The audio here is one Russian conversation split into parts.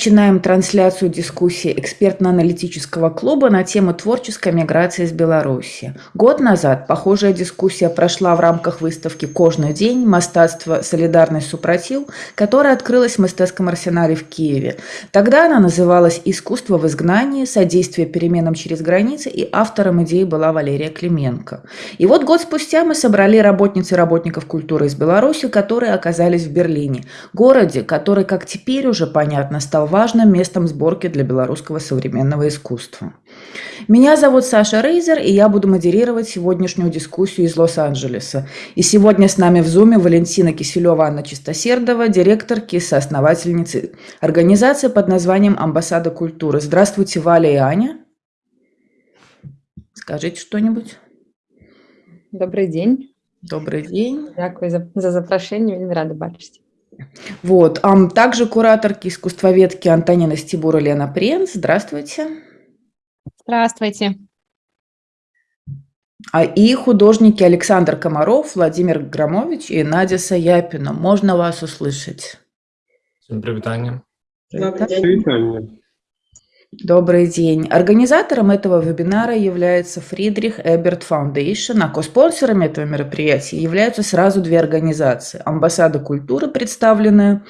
начинаем трансляцию дискуссии экспертно-аналитического клуба на тему творческой миграции из Беларуси. Год назад похожая дискуссия прошла в рамках выставки «Кожный день. Мастатство. Солидарность. Супротив», которая открылась в Мастецком арсенале в Киеве. Тогда она называлась «Искусство в изгнании. Содействие переменам через границы» и автором идеи была Валерия Клименко. И вот год спустя мы собрали работниц и работников культуры из Беларуси, которые оказались в Берлине, городе, который, как теперь уже понятно, стал важным местом сборки для белорусского современного искусства. Меня зовут Саша Рейзер, и я буду модерировать сегодняшнюю дискуссию из Лос-Анджелеса. И сегодня с нами в Зуме Валентина Киселева, Анна Чистосердова, директор КИСа, основательницы организации под названием «Амбассада культуры». Здравствуйте, Валя и Аня. Скажите что-нибудь. Добрый день. Добрый день. Дякую за, за запрошение, рада бачить. Вот. А также кураторки искусствоведки Антонина Стебура Лена Пренц. Здравствуйте. Здравствуйте. А и художники Александр Комаров, Владимир Громович и Надя Саяпина. Можно вас услышать? Всем привитание. Привитание. Добрый день. Организатором этого вебинара является Фридрих Эберт Foundation, а коспонсорами этого мероприятия являются сразу две организации. Амбассада культуры, представленная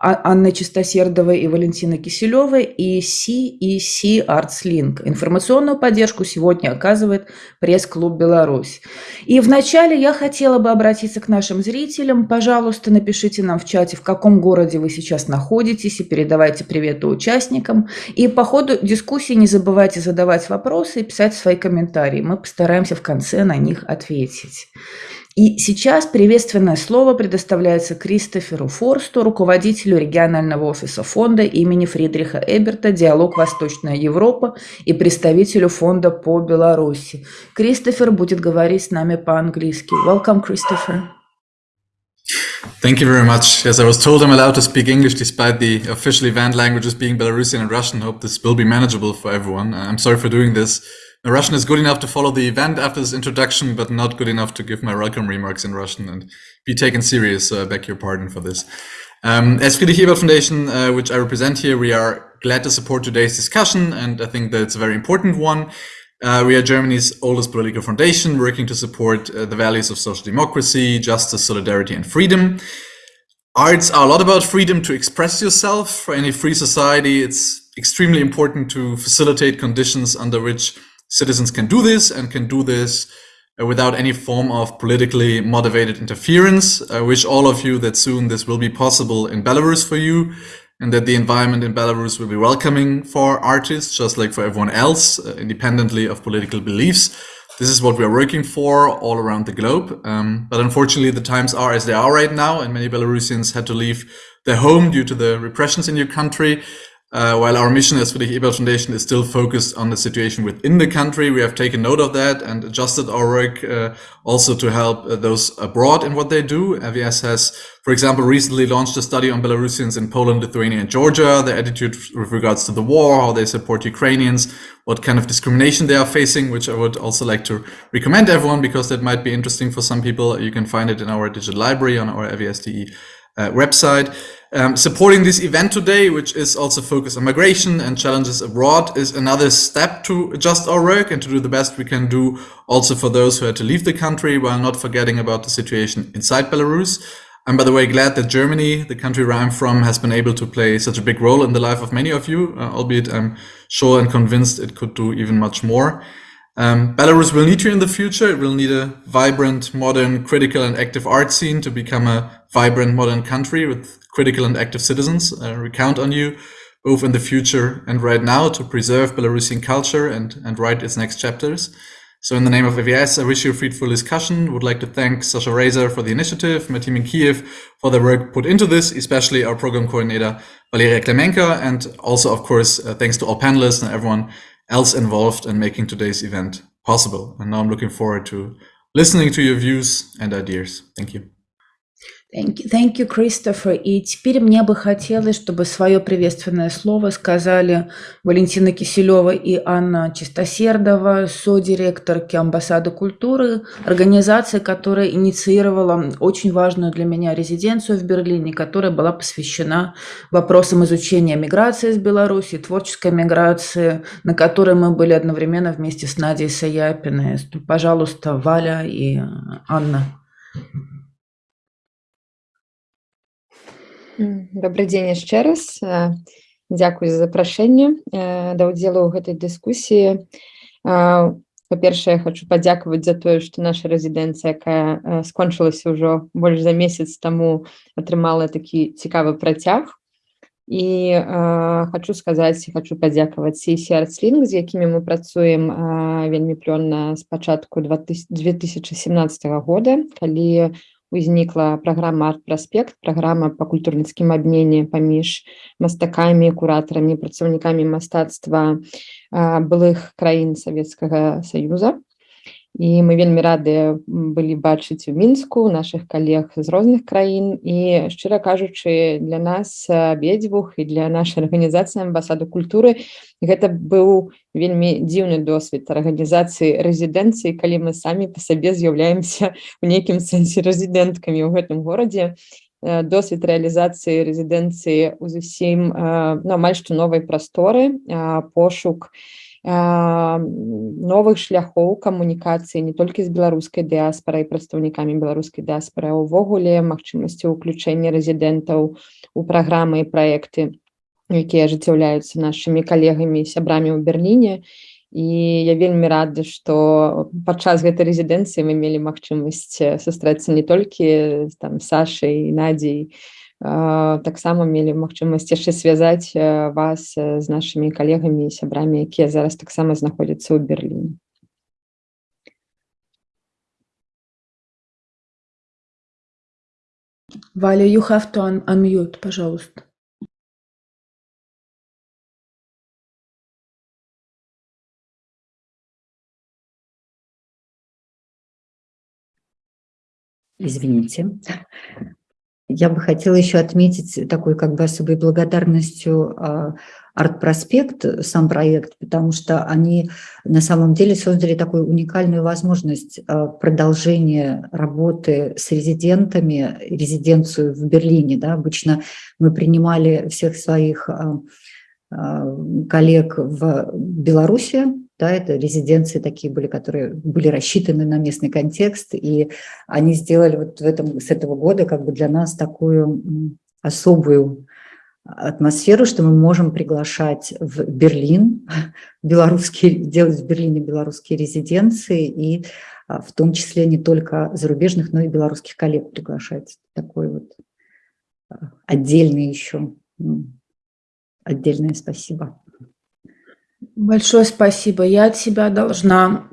Анны Чистосердовой и Валентины Киселевой и CEC Arts Link. Информационную поддержку сегодня оказывает пресс-клуб «Беларусь». И вначале я хотела бы обратиться к нашим зрителям. Пожалуйста, напишите нам в чате, в каком городе вы сейчас находитесь, и передавайте приветы участникам. И по ходу дискуссии не забывайте задавать вопросы и писать свои комментарии. Мы постараемся в конце на них ответить. И сейчас приветственное слово предоставляется Кристоферу Форсту, руководителю регионального офиса фонда имени Фридриха Эберта «Диалог Восточная Европа» и представителю фонда по Беларуси. Кристофер будет говорить с нами по-английски. Welcome, Christopher. Thank you very much. Yes, I was told I'm allowed to speak English despite the official event languages being Belarusian and Russian. Hope this will be manageable for everyone. I'm sorry for doing this. Russian is good enough to follow the event after this introduction, but not good enough to give my welcome remarks in Russian and be taken serious. So I beg your pardon for this. Um, as Friedrich Ebert Foundation, uh, which I represent here, we are glad to support today's discussion, and I think that it's a very important one. Uh, we are Germany's oldest political foundation, working to support uh, the values of social democracy, justice, solidarity, and freedom. Arts are a lot about freedom to express yourself. For any free society, it's extremely important to facilitate conditions under which citizens can do this and can do this uh, without any form of politically motivated interference. I wish all of you that soon this will be possible in Belarus for you and that the environment in Belarus will be welcoming for artists, just like for everyone else, uh, independently of political beliefs. This is what we are working for all around the globe. Um, but unfortunately, the times are as they are right now, and many Belarusians had to leave their home due to the repressions in your country. Uh, while our mission as Friedrich Ebert Foundation is still focused on the situation within the country, we have taken note of that and adjusted our work uh, also to help uh, those abroad in what they do. FES has, for example, recently launched a study on Belarusians in Poland, Lithuania, and Georgia, their attitude with regards to the war, how they support Ukrainians, what kind of discrimination they are facing, which I would also like to recommend everyone because that might be interesting for some people. You can find it in our digital library on our FESTE uh, website. Um, supporting this event today, which is also focused on migration and challenges abroad, is another step to adjust our work and to do the best we can do also for those who had to leave the country while not forgetting about the situation inside Belarus. I'm, by the way, glad that Germany, the country where I'm from, has been able to play such a big role in the life of many of you, uh, albeit I'm sure and convinced it could do even much more. Um, Belarus will need you in the future. It will need a vibrant, modern, critical and active art scene to become a vibrant, modern country with critical and active citizens. Uh, we count on you both in the future and right now to preserve Belarusian culture and, and write its next chapters. So in the name of AVS, I wish you a fruitful discussion. Would like to thank Sasha Razor for the initiative, my team in Kiev for the work put into this, especially our program coordinator, Valeria Klemenka, and also, of course, uh, thanks to all panelists and everyone else involved in making today's event possible. And now I'm looking forward to listening to your views and ideas. Thank you. Thank you, thank you, Christopher. И теперь мне бы хотелось, чтобы свое приветственное слово сказали Валентина Киселева и Анна Чистосердова, содиректорки Амбассады культуры, организации, которая инициировала очень важную для меня резиденцию в Берлине, которая была посвящена вопросам изучения миграции из Беларуси, творческой миграции, на которой мы были одновременно вместе с Надей Саяпиной. Пожалуйста, Валя и Анна. Добрый дзень яшчэ раз. Дзякуй за запрашэнне да ўдзелу ў гэтай дыскусіі па-першае хочу падзякаваць за тое што наша рэзідэнцыя якая скончылася ўжо больш за месяц таму атрымала такі цікавы працяг і хочу сказаць хочу падзякаваць сесіі арцлінг з якімі мы працуем вельмі плённа з пачатку 2017 года калі узнікла праграма арт-праспект праграма па культурніцкім абмене паміж мастакамі куратарамі працаўнікамі мастацтва былых краін савецкага саюза І мы вельмі рады былі бачыць у мінску наших калег з розных краін. І шчыра кажучы для нас абедзвюх і для нашай арганізацыі амбасаду культуры гэта быў вельмі дзіўны досвед арганізацыі рэзідэнцыі калі мы самі па сабе з'яўляемся у нейкім сэнсе рэзідэнткамі ў гэтым горадзе. Досвед рэалізацыі рэзідэнцыі у зусім ну, амаль што новай прасторы пошук і новых шляхоў камунікацыі не толькі з беларускай дыаспорай прадстаўнікамі беларускай дыаспоры увогуле магчымасці ўключэння рэзідэнтаў у праграмы і праекты якія ажыццяўляюцца нашымі калегамі сябрамі ў берерліне і я вельмі рада што падчас гэтай рэзідэнцыі мы мелі магчымасць сустрэцца не толькі там сашай надзей таксама мелі магчымасць яшчэ звязаць вас з нашымі калегамі і сябрамі якія зараз таксама знаходзяцца ў берерліне Валя, you have to un unmute, пожалуйста. Извините. Я бы хотела еще отметить такой как бы особой благодарностью а, Арт-проспект, сам проект, потому что они на самом деле создали такую уникальную возможность а, продолжения работы с резидентами, резиденцию в Берлине. Да? Обычно мы принимали всех своих а, коллег в Беларуси, да, это резиденции такие были, которые были рассчитаны на местный контекст, и они сделали вот в этом, с этого года как бы для нас такую особую атмосферу, что мы можем приглашать в Берлин, белорусские, делать в Берлине белорусские резиденции, и а, в том числе не только зарубежных, но и белорусских коллег приглашать. Такой вот а, отдельный еще, отдельное спасибо. Большое спасибо. Я от себя должна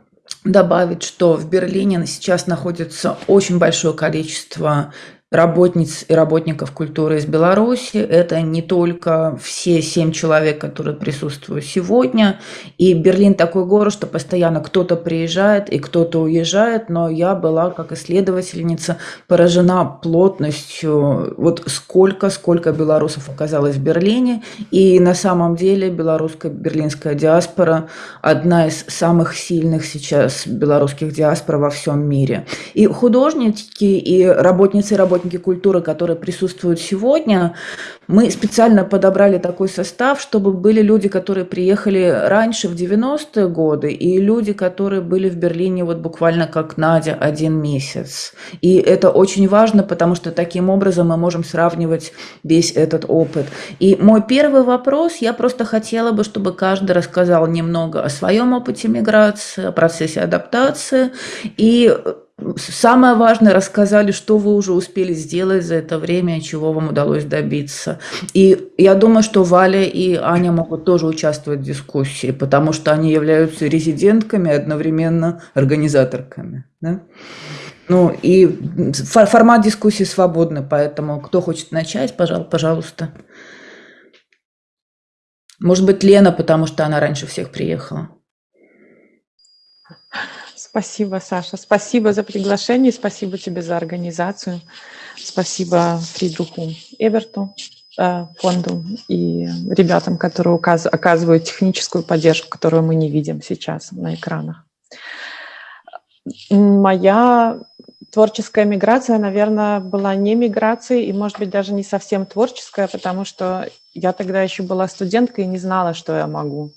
добавить, что в Берлине сейчас находится очень большое количество работниц и работников культуры из Беларуси. Это не только все семь человек, которые присутствуют сегодня. И Берлин такой город, что постоянно кто-то приезжает и кто-то уезжает, но я была как исследовательница поражена плотностью, вот сколько, сколько белорусов оказалось в Берлине. И на самом деле белорусская берлинская диаспора одна из самых сильных сейчас белорусских диаспор во всем мире. И художники, и работницы и работники работники культуры, которые присутствуют сегодня, мы специально подобрали такой состав, чтобы были люди, которые приехали раньше, в 90-е годы, и люди, которые были в Берлине вот буквально как Надя один месяц. И это очень важно, потому что таким образом мы можем сравнивать весь этот опыт. И мой первый вопрос, я просто хотела бы, чтобы каждый рассказал немного о своем опыте миграции, о процессе адаптации и Самое важное, рассказали, что вы уже успели сделать за это время, чего вам удалось добиться. И я думаю, что Валя и Аня могут тоже участвовать в дискуссии, потому что они являются резидентками, одновременно организаторками. Да? Ну и формат дискуссии свободный, поэтому кто хочет начать, пожалуйста. Может быть, Лена, потому что она раньше всех приехала. Спасибо, Саша. Спасибо за приглашение, спасибо тебе за организацию. Спасибо Фридруху Эберту, э, фонду и ребятам, которые оказывают техническую поддержку, которую мы не видим сейчас на экранах. Моя творческая миграция, наверное, была не миграцией и, может быть, даже не совсем творческая, потому что я тогда еще была студенткой и не знала, что я могу.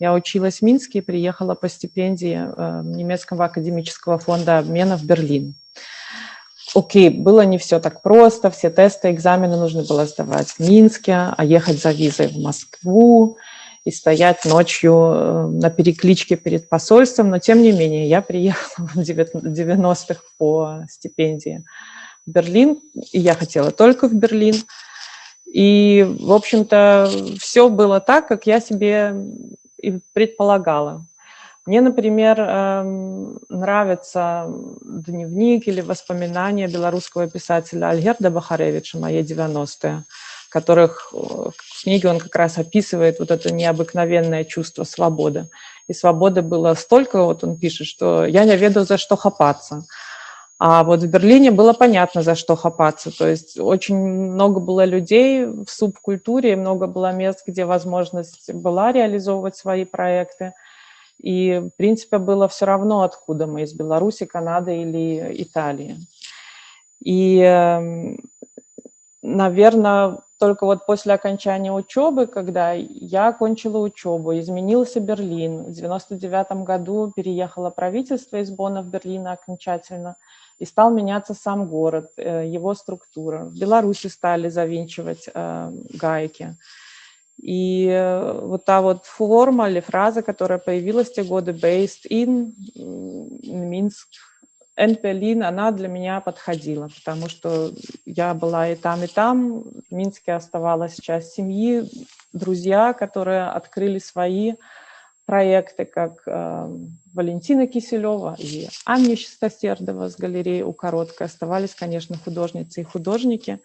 Я училась в Минске и приехала по стипендии э, немецкого академического фонда обмена в Берлин. Окей, было не все так просто, все тесты, экзамены нужно было сдавать в Минске, а ехать за визой в Москву и стоять ночью э, на перекличке перед посольством, но тем не менее я приехала в 90-х по стипендии в Берлин, и я хотела только в Берлин. И, в общем-то, все было так, как я себе и предполагала. Мне, например, эм, нравится дневник или воспоминания белорусского писателя Альгерда Бахаревича «Мои 90-е», которых в книге он как раз описывает вот это необыкновенное чувство свободы. И свободы было столько, вот он пишет, что я не веду, за что хапаться. А вот в Берлине было понятно, за что хапаться. То есть очень много было людей в субкультуре, много было мест, где возможность была реализовывать свои проекты. И, в принципе, было все равно, откуда мы, из Беларуси, Канады или Италии. И, эм, наверное, только вот после окончания учебы, когда я окончила учебу, изменился Берлин. В 99 году переехало правительство из Бонна в Берлин окончательно – и стал меняться сам город, э, его структура. В Беларуси стали завинчивать э, гайки. И э, вот та вот форма или фраза, которая появилась в те годы, based in, Минск, and Berlin, она для меня подходила, потому что я была и там, и там. В Минске оставалась часть семьи, друзья, которые открыли свои проекты, как э, Валентина Киселева и Анна Чистосердова с галереей «У короткой». Оставались, конечно, художницы и художники.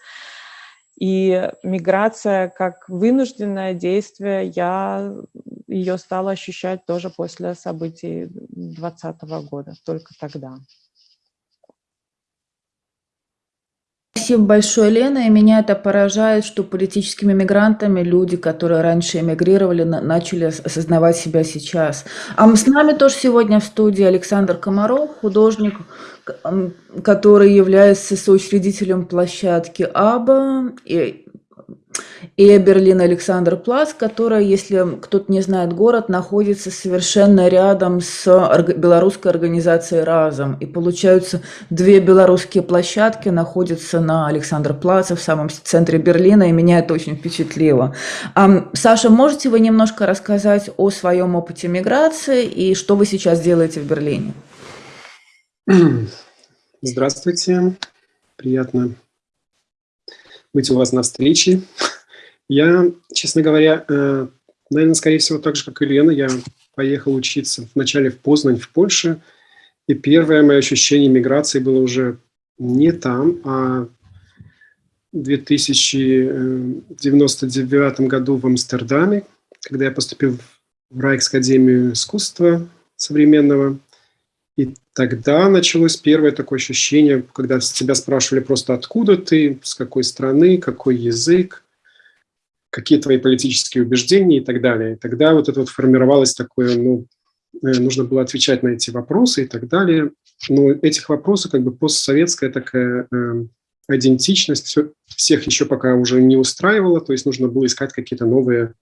И миграция как вынужденное действие, я ее стала ощущать тоже после событий 2020 года, только тогда. Спасибо большое, Лена. И меня это поражает, что политическими мигрантами люди, которые раньше эмигрировали, начали осознавать себя сейчас. А с нами тоже сегодня в студии Александр Комаров, художник, который является соучредителем площадки АБА. И Берлин Александр Плац, которая, если кто-то не знает город, находится совершенно рядом с белорусской организацией «Разом». И получаются две белорусские площадки находятся на Александр Плаце в самом центре Берлина, и меня это очень впечатлило. Саша, можете вы немножко рассказать о своем опыте миграции и что вы сейчас делаете в Берлине? Здравствуйте, приятно быть у вас на встрече. Я, честно говоря, э, наверное, скорее всего, так же, как и Лена, я поехал учиться вначале в Познань, в Польше, и первое мое ощущение миграции было уже не там, а в 2099 году в Амстердаме, когда я поступил в Райкскадемию искусства современного. И тогда началось первое такое ощущение, когда тебя спрашивали просто откуда ты, с какой страны, какой язык, какие твои политические убеждения и так далее. И тогда вот это вот формировалось такое, ну, э, нужно было отвечать на эти вопросы и так далее. Но этих вопросов как бы постсоветская такая э, идентичность все, всех еще пока уже не устраивала, то есть нужно было искать какие-то новые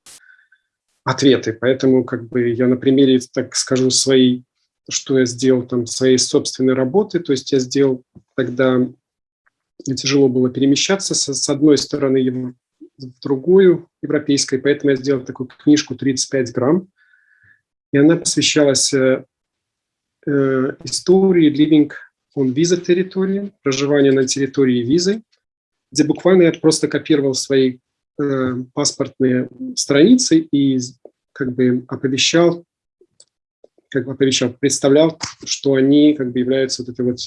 ответы. Поэтому как бы я на примере, так скажу, своей, что я сделал там, своей собственной работы, то есть я сделал тогда, тяжело было перемещаться, с, с одной стороны в другую, европейской, поэтому я сделал такую книжку «35 грамм», и она посвящалась э, э, истории living on visa территории, проживания на территории визы, где буквально я просто копировал свои э, паспортные страницы и как бы оповещал, как бы оповещал, представлял, что они как бы являются вот этой вот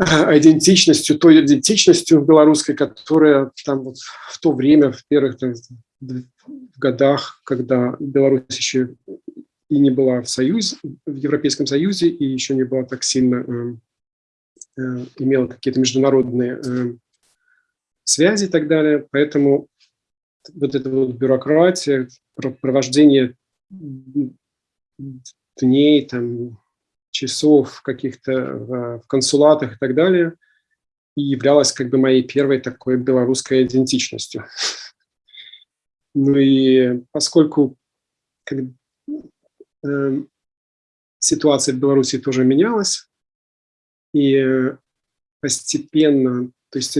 идентичностью, той идентичностью белорусской, которая там вот в то время, в первых там, в годах, когда Беларусь еще и не была в Союзе, в Европейском Союзе, и еще не была так сильно, имела какие-то международные связи и так далее. Поэтому вот эта вот бюрократия, провождение дней, там, часов каких-то в консулатах и так далее, и являлась как бы моей первой такой белорусской идентичностью. Ну и поскольку как, э, ситуация в Беларуси тоже менялась, и постепенно, то есть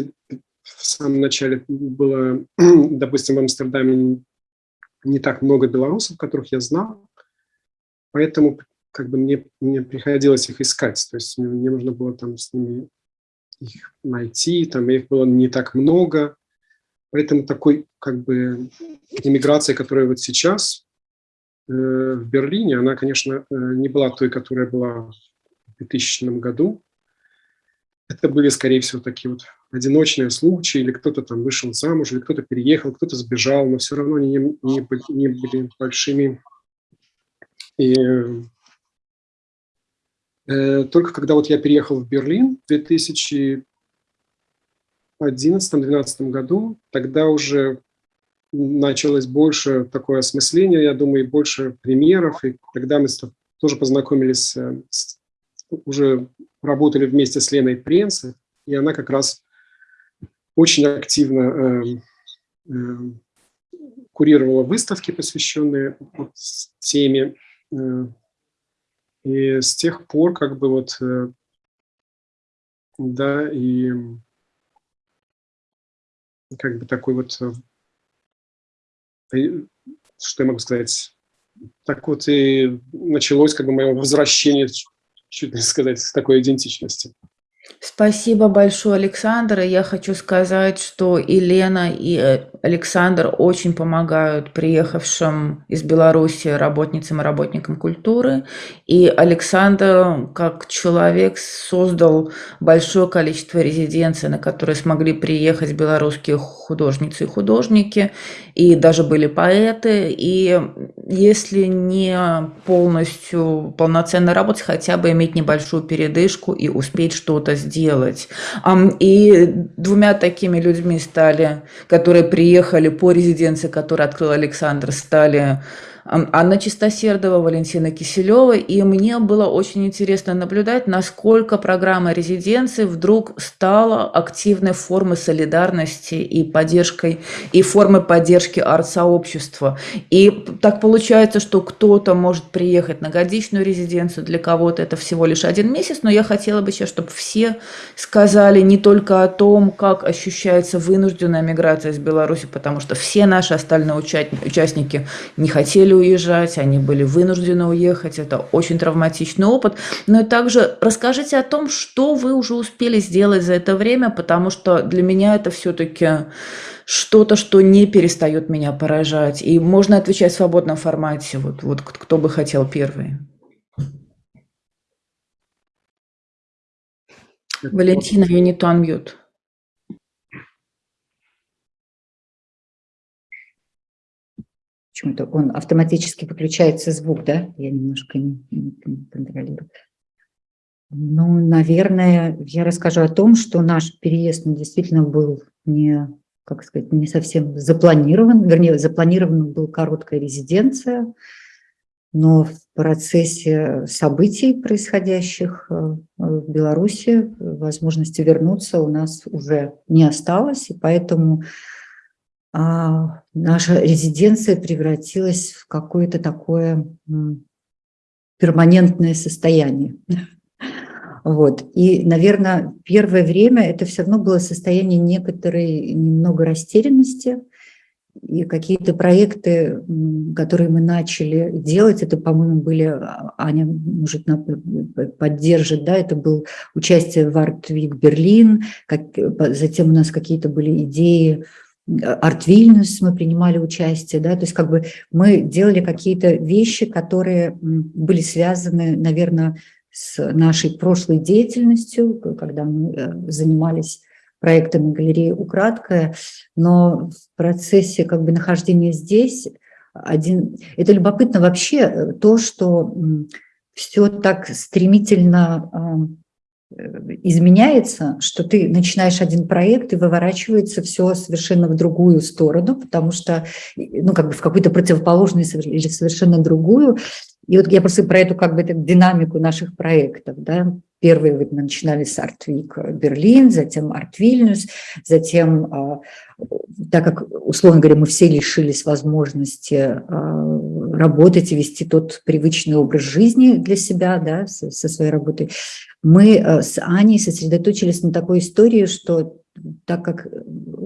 в самом начале было, допустим, в Амстердаме не так много белорусов, которых я знал, поэтому как бы мне, мне приходилось их искать, то есть мне, мне нужно было там с ними их найти, там их было не так много, поэтому такой как бы иммиграция, которая вот сейчас э, в Берлине, она, конечно, э, не была той, которая была в 2000 году, это были, скорее всего, такие вот одиночные случаи, или кто-то там вышел замуж, или кто-то переехал, кто-то сбежал, но все равно они не, не, не были большими. И э, только когда вот я переехал в Берлин в 2011-2012 году, тогда уже началось больше такое осмысление, я думаю, и больше примеров, и тогда мы тоже познакомились, с, уже работали вместе с Леной Пренц, и она как раз очень активно э, э, курировала выставки, посвященные вот теме. Э, и с тех пор как бы вот, э, да, и как бы такой вот, э, что я могу сказать, так вот и началось как бы мое возвращение, чуть не сказать, с такой идентичности. Спасибо большое, Александр. Я хочу сказать, что и Лена, и э, Александр очень помогают приехавшим из Беларуси работницам и работникам культуры. И Александр, как человек, создал большое количество резиденций, на которые смогли приехать белорусские художницы и художники, и даже были поэты. И если не полностью полноценно работать, хотя бы иметь небольшую передышку и успеть что-то сделать. И двумя такими людьми стали, которые приехали по резиденции, которую открыл Александр, стали Анна Чистосердова, Валентина Киселева, и мне было очень интересно наблюдать, насколько программа резиденции вдруг стала активной формой солидарности и поддержкой, и формой поддержки арт-сообщества. И так получается, что кто-то может приехать на годичную резиденцию, для кого-то это всего лишь один месяц, но я хотела бы сейчас, чтобы все сказали не только о том, как ощущается вынужденная миграция из Беларуси, потому что все наши остальные участники не хотели уезжать, они были вынуждены уехать, это очень травматичный опыт. Но и также расскажите о том, что вы уже успели сделать за это время, потому что для меня это все-таки что-то, что не перестает меня поражать. И можно отвечать в свободном формате. Вот, вот кто бы хотел первый. Валентина, you need to unmute. Почему-то он автоматически выключается звук, да? Я немножко не, не, не контролирую. Ну, наверное, я расскажу о том, что наш переезд ну, действительно был не, как сказать, не совсем запланирован. Вернее, запланирована была короткая резиденция, но в процессе событий, происходящих э, в Беларуси, возможности вернуться у нас уже не осталось, и поэтому наша резиденция превратилась в какое-то такое перманентное состояние. Вот. И, наверное, первое время это все равно было состояние некоторой немного растерянности, и какие-то проекты, которые мы начали делать, это, по-моему, были, а, Аня, может, поддержит, да, это был участие в Art Week Берлин, как, затем у нас какие-то были идеи, Арт мы принимали участие, да, то есть как бы мы делали какие-то вещи, которые были связаны, наверное, с нашей прошлой деятельностью, когда мы э, занимались проектами галереи «Украдкая», но в процессе как бы нахождения здесь один... Это любопытно вообще э, то, что все так стремительно изменяется, что ты начинаешь один проект и выворачивается все совершенно в другую сторону, потому что, ну, как бы в какую-то противоположную или совершенно другую. И вот я просто про эту как бы динамику наших проектов, да, Первые вот мы начинали с Артвик Берлин, затем Арт Вильнюс, затем, а, так как, условно говоря, мы все лишились возможности а, работать и вести тот привычный образ жизни для себя, да, со своей работой, мы а, с Аней сосредоточились на такой истории, что так как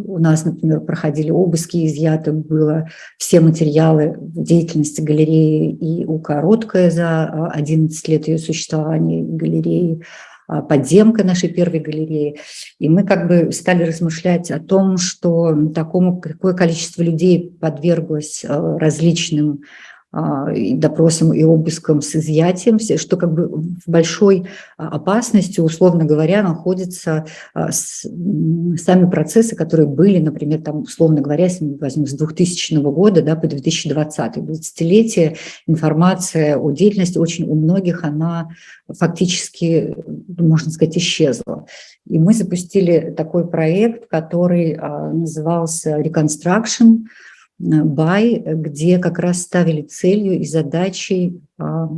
у нас, например, проходили обыски, изъято было все материалы деятельности галереи и у Короткая за 11 лет ее существования галереи, а, подземка нашей первой галереи. И мы как бы стали размышлять о том, что такому, какое количество людей подверглось а, различным а, и допросом и обыском с изъятием, что как бы в большой а, опасности, условно говоря, находятся а, сами процессы, которые были, например, там, условно говоря, если мы возьмем с 2000 года да, по 2020, 20-летие, информация о деятельности очень у многих, она фактически, можно сказать, исчезла. И мы запустили такой проект, который назывался «Reconstruction», Бай, где как раз ставили целью и задачей а,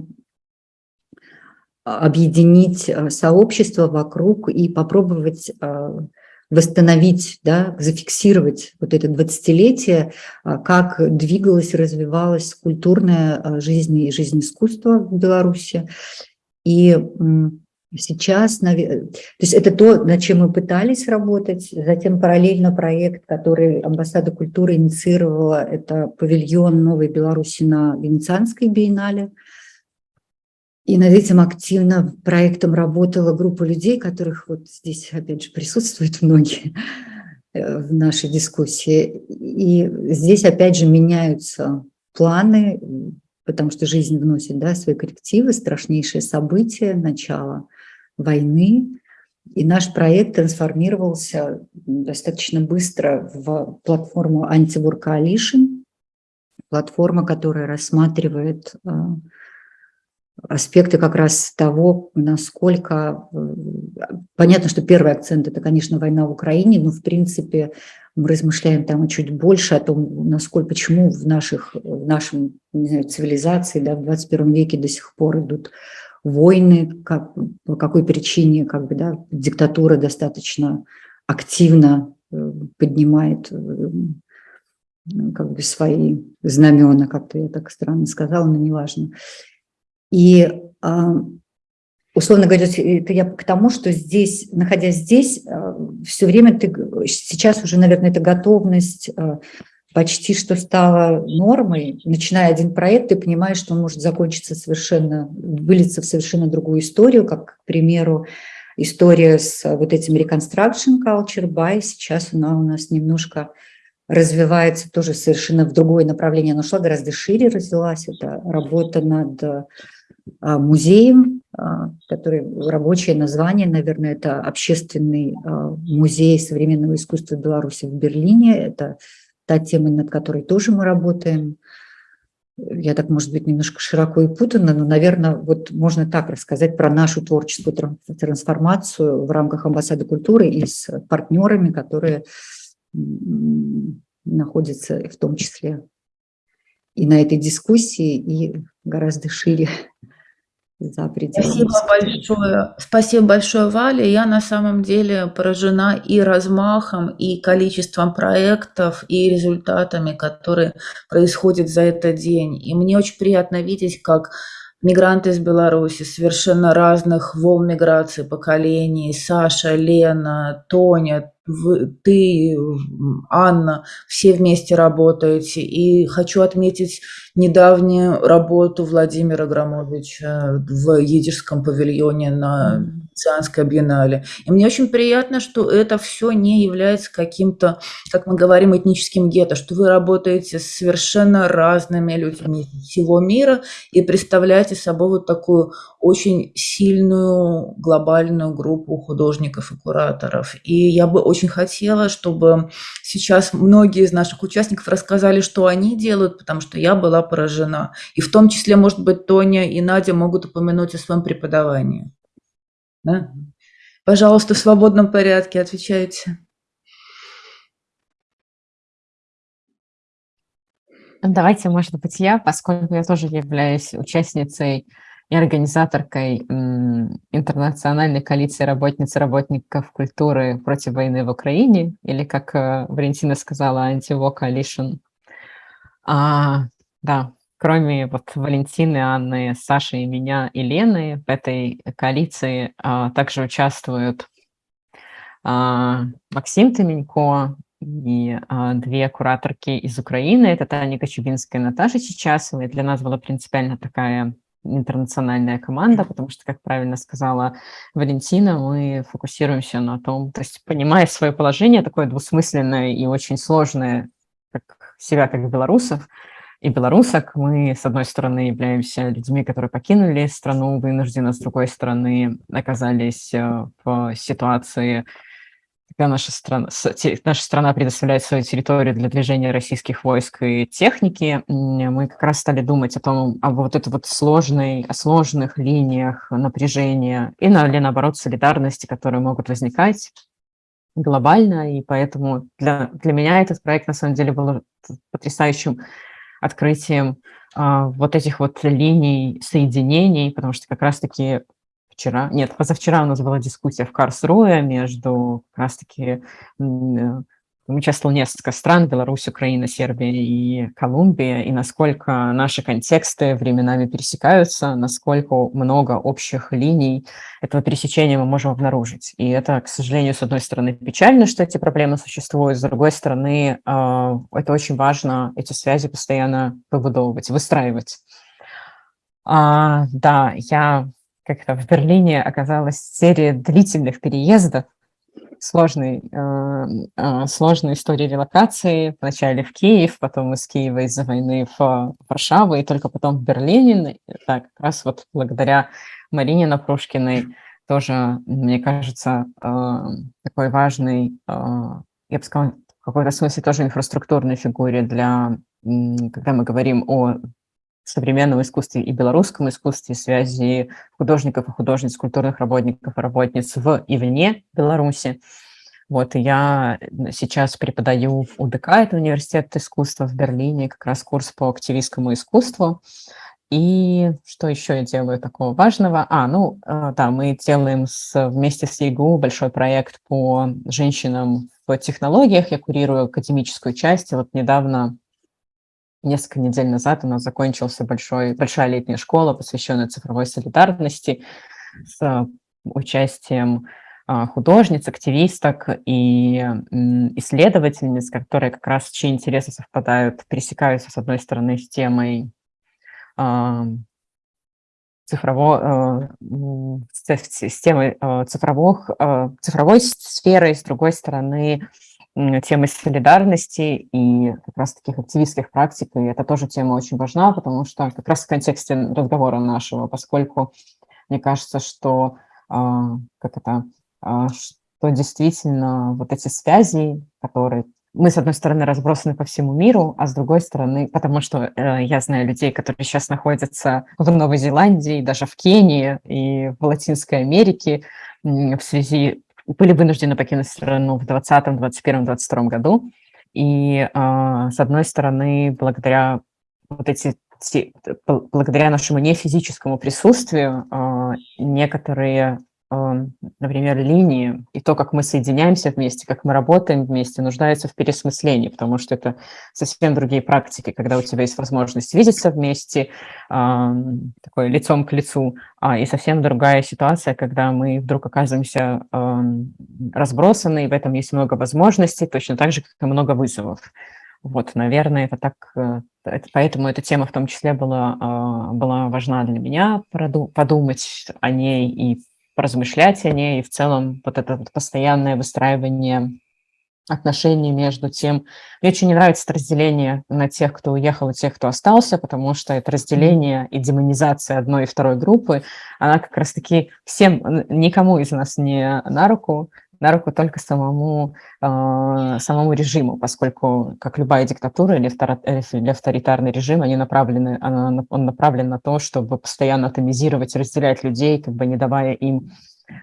объединить а, сообщество вокруг и попробовать а, восстановить, да, зафиксировать вот это 20-летие, как двигалась, развивалась культурная жизнь и жизнь искусства в Беларуси. И Сейчас, то есть это то, над чем мы пытались работать. Затем параллельно проект, который Амбассада культуры инициировала, это павильон Новой Беларуси на Венецианской биеннале. И над этим активно проектом работала группа людей, которых вот здесь, опять же, присутствуют многие э, в нашей дискуссии. И здесь, опять же, меняются планы, потому что жизнь вносит да, свои коррективы, страшнейшее событие, начало войны, и наш проект трансформировался достаточно быстро в платформу Anti-War Coalition, платформа, которая рассматривает э, аспекты как раз того, насколько... Э, понятно, что первый акцент – это, конечно, война в Украине, но, в принципе, мы размышляем там чуть больше о том, насколько, почему в, наших, в нашем не знаю, цивилизации да, в 21 веке до сих пор идут войны, как, по какой причине как бы, да, диктатура достаточно активно э, поднимает э, как бы свои знамена, как-то я так странно сказала, но неважно. И а, условно говоря, это я к тому, что здесь, находясь здесь, э, все время ты, сейчас уже, наверное, это готовность почти что стало нормой. Начиная один проект, ты понимаешь, что он может закончиться совершенно, вылиться в совершенно другую историю, как, к примеру, история с вот этим Reconstruction Culture by, сейчас она у нас немножко развивается тоже совершенно в другое направление, она шла гораздо шире, развилась, это работа над а, музеем, а, который рабочее название, наверное, это общественный музей современного искусства Беларуси в Берлине, это та тема, над которой тоже мы работаем. Я так, может быть, немножко широко и путанно, но, наверное, вот можно так рассказать про нашу творческую трансформацию в рамках амбассады культуры и с партнерами, которые находятся в том числе и на этой дискуссии, и гораздо шире за пределами. Спасибо большое. Спасибо большое, Валя. Я на самом деле поражена и размахом, и количеством проектов, и результатами, которые происходят за этот день. И мне очень приятно видеть, как мигранты из Беларуси, совершенно разных волн миграции, поколений, Саша, Лена, Тоня, ты, Анна, все вместе работаете. И хочу отметить недавнюю работу Владимира Громовича в Едижском павильоне на Венецианской биеннале. И мне очень приятно, что это все не является каким-то, как мы говорим, этническим гетто, что вы работаете с совершенно разными людьми всего мира и представляете собой вот такую очень сильную глобальную группу художников и кураторов. И я бы очень хотела, чтобы сейчас многие из наших участников рассказали, что они делают, потому что я была поражена. И в том числе, может быть, Тоня и Надя могут упомянуть о своем преподавании. Да? Пожалуйста, в свободном порядке отвечайте. Давайте, может быть, я, поскольку я тоже являюсь участницей и организаторкой интернациональной коалиции работниц и работников культуры против войны в Украине, или, как э, Валентина сказала, Anti-War Coalition. А, да, кроме вот Валентины, Анны, Саши и меня, и Лены, в этой коалиции а, также участвуют а, Максим Томенько, и а, две кураторки из Украины. Это Таня Кочубинская и Наташа Чечасова. И для нас была принципиально такая интернациональная команда, потому что, как правильно сказала Валентина, мы фокусируемся на том, то есть понимая свое положение, такое двусмысленное и очень сложное, как себя как белорусов и белорусок, мы, с одной стороны, являемся людьми, которые покинули страну вынужденно, с другой стороны, оказались э, в ситуации когда наша страна, наша страна предоставляет свою территорию для движения российских войск и техники, мы как раз стали думать о том, об вот этой вот сложной, о сложных линиях напряжения и, или наоборот, солидарности, которые могут возникать глобально, и поэтому для, для меня этот проект на самом деле был потрясающим открытием а, вот этих вот линий соединений, потому что как раз-таки вчера, нет, позавчера у нас была дискуссия в Карсруе между как раз-таки э, участвовало несколько стран, Беларусь, Украина, Сербия и Колумбия, и насколько наши контексты временами пересекаются, насколько много общих линий этого пересечения мы можем обнаружить. И это, к сожалению, с одной стороны печально, что эти проблемы существуют, с другой стороны, э, это очень важно, эти связи постоянно выбудовывать, выстраивать. А, да, я как-то в Берлине оказалась серия длительных переездов, сложной, э, э, сложной истории релокации. Вначале в Киев, потом из Киева из-за войны в Варшаву, и только потом в Берлине. Так, как раз вот благодаря Марине Напрушкиной тоже, мне кажется, э, такой важный, э, я бы сказала, в какой-то смысле тоже инфраструктурной фигуре для, когда мы говорим о современном искусстве и белорусском искусстве, связи художников и художниц, культурных работников и работниц в и вне Беларуси. Вот, и я сейчас преподаю в УДК, это университет искусства в Берлине, как раз курс по активистскому искусству. И что еще я делаю такого важного? А, ну, э, да, мы делаем с, вместе с ЕГУ большой проект по женщинам в технологиях. Я курирую академическую часть. И вот недавно Несколько недель назад у нас закончился большой, большая летняя школа, посвященная цифровой солидарности, с участием а, художниц, активисток и исследовательниц, которые как раз чьи интересы совпадают, пересекаются, с одной стороны, с темой а, цифрово, э, с темой э, цифровых, э, цифровой сферы, с другой стороны, темы солидарности и как раз таких активистских практик, и это тоже тема очень важна, потому что как раз в контексте разговора нашего, поскольку мне кажется, что а, как это, а, что действительно вот эти связи, которые мы, с одной стороны, разбросаны по всему миру, а с другой стороны, потому что э, я знаю людей, которые сейчас находятся в Новой Зеландии, даже в Кении и в Латинской Америке в связи были вынуждены покинуть страну в 2020, 2021, 2022 году. И, э, с одной стороны, благодаря вот эти благодаря нашему нефизическому присутствию э, некоторые например, линии и то, как мы соединяемся вместе, как мы работаем вместе, нуждаются в пересмыслении, потому что это совсем другие практики, когда у тебя есть возможность видеться вместе, такое лицом к лицу, а, и совсем другая ситуация, когда мы вдруг оказываемся разбросаны, и в этом есть много возможностей, точно так же, как и много вызовов. Вот, наверное, это так, э, поэтому эта тема в том числе была, а, была важна для меня, подумать о ней и поразмышлять о ней, и в целом вот это вот постоянное выстраивание отношений между тем. Мне очень не нравится это разделение на тех, кто уехал, и тех, кто остался, потому что это разделение и демонизация одной и второй группы, она как раз-таки всем, никому из нас не на руку, на руку только самому, э, самому режиму, поскольку, как любая диктатура или, или авторитарный режим, они направлены, он направлен на то, чтобы постоянно атомизировать, разделять людей, как бы не давая им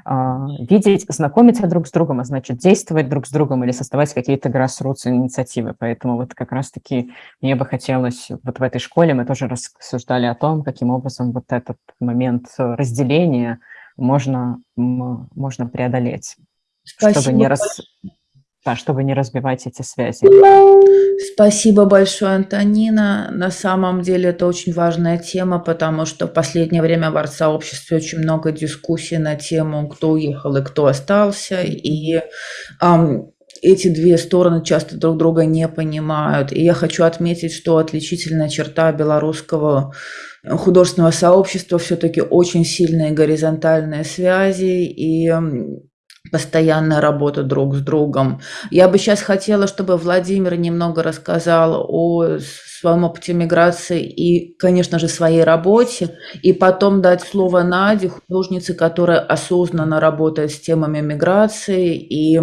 а, видеть, знакомиться друг с другом, а значит действовать друг с другом или создавать какие-то grassroots инициативы. Поэтому вот как раз-таки мне бы хотелось, вот в этой школе мы тоже рассуждали о том, каким образом вот этот момент разделения можно, можно преодолеть, Спасибо. чтобы не, рас... да, чтобы не разбивать эти связи. Спасибо большое, Антонина. На самом деле это очень важная тема, потому что в последнее время в арт-сообществе очень много дискуссий на тему, кто уехал и кто остался. И эм, эти две стороны часто друг друга не понимают. И я хочу отметить, что отличительная черта белорусского художественного сообщества все-таки очень сильные горизонтальные связи и постоянная работа друг с другом. Я бы сейчас хотела, чтобы Владимир немного рассказал о своем опыте миграции и, конечно же, своей работе, и потом дать слово Наде, художнице, которая осознанно работает с темами миграции и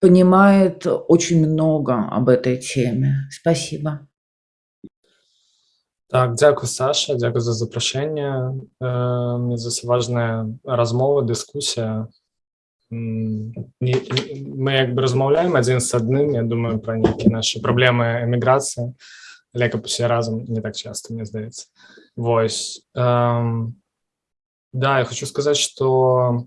понимает очень много об этой теме. Спасибо. Так, дякую, Саша, дякую за запрошення. Мені за важна розмова, дискусія мы якби розмовляємо один з одним, я думаю, про які наші проблеми еміграції, але як усе разом не так часто, мені здається. Вось. Эм, да, я хочу сказать, что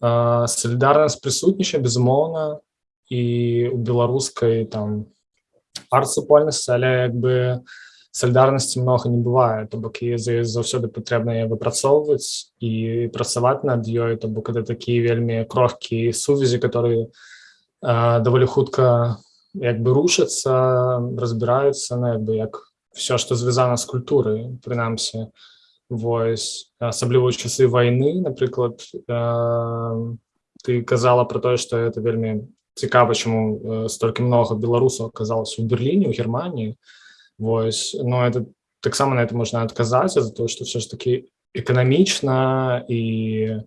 э, солідарність присутніша, безумовно, і у беларускай там арт-супольнасці, але якби салідарнасці многа не бывае то бок і заўсёды патрэбна яе выпрацоўваць і працаваць над ёй то бок это такія вельмі крохкі сувязі которые даволі хутка як бы рушацца разбіраюцца на як бы як все что звязана з культурай прынамсі вось. Асабліва ў часы войны напрыклад ты казала про тое что это вельмі цікава чаму столькі много беларусаў аказалася у берліне у германії Вось но это таксама на это можна адказаць за то что все ж таки эканамічна і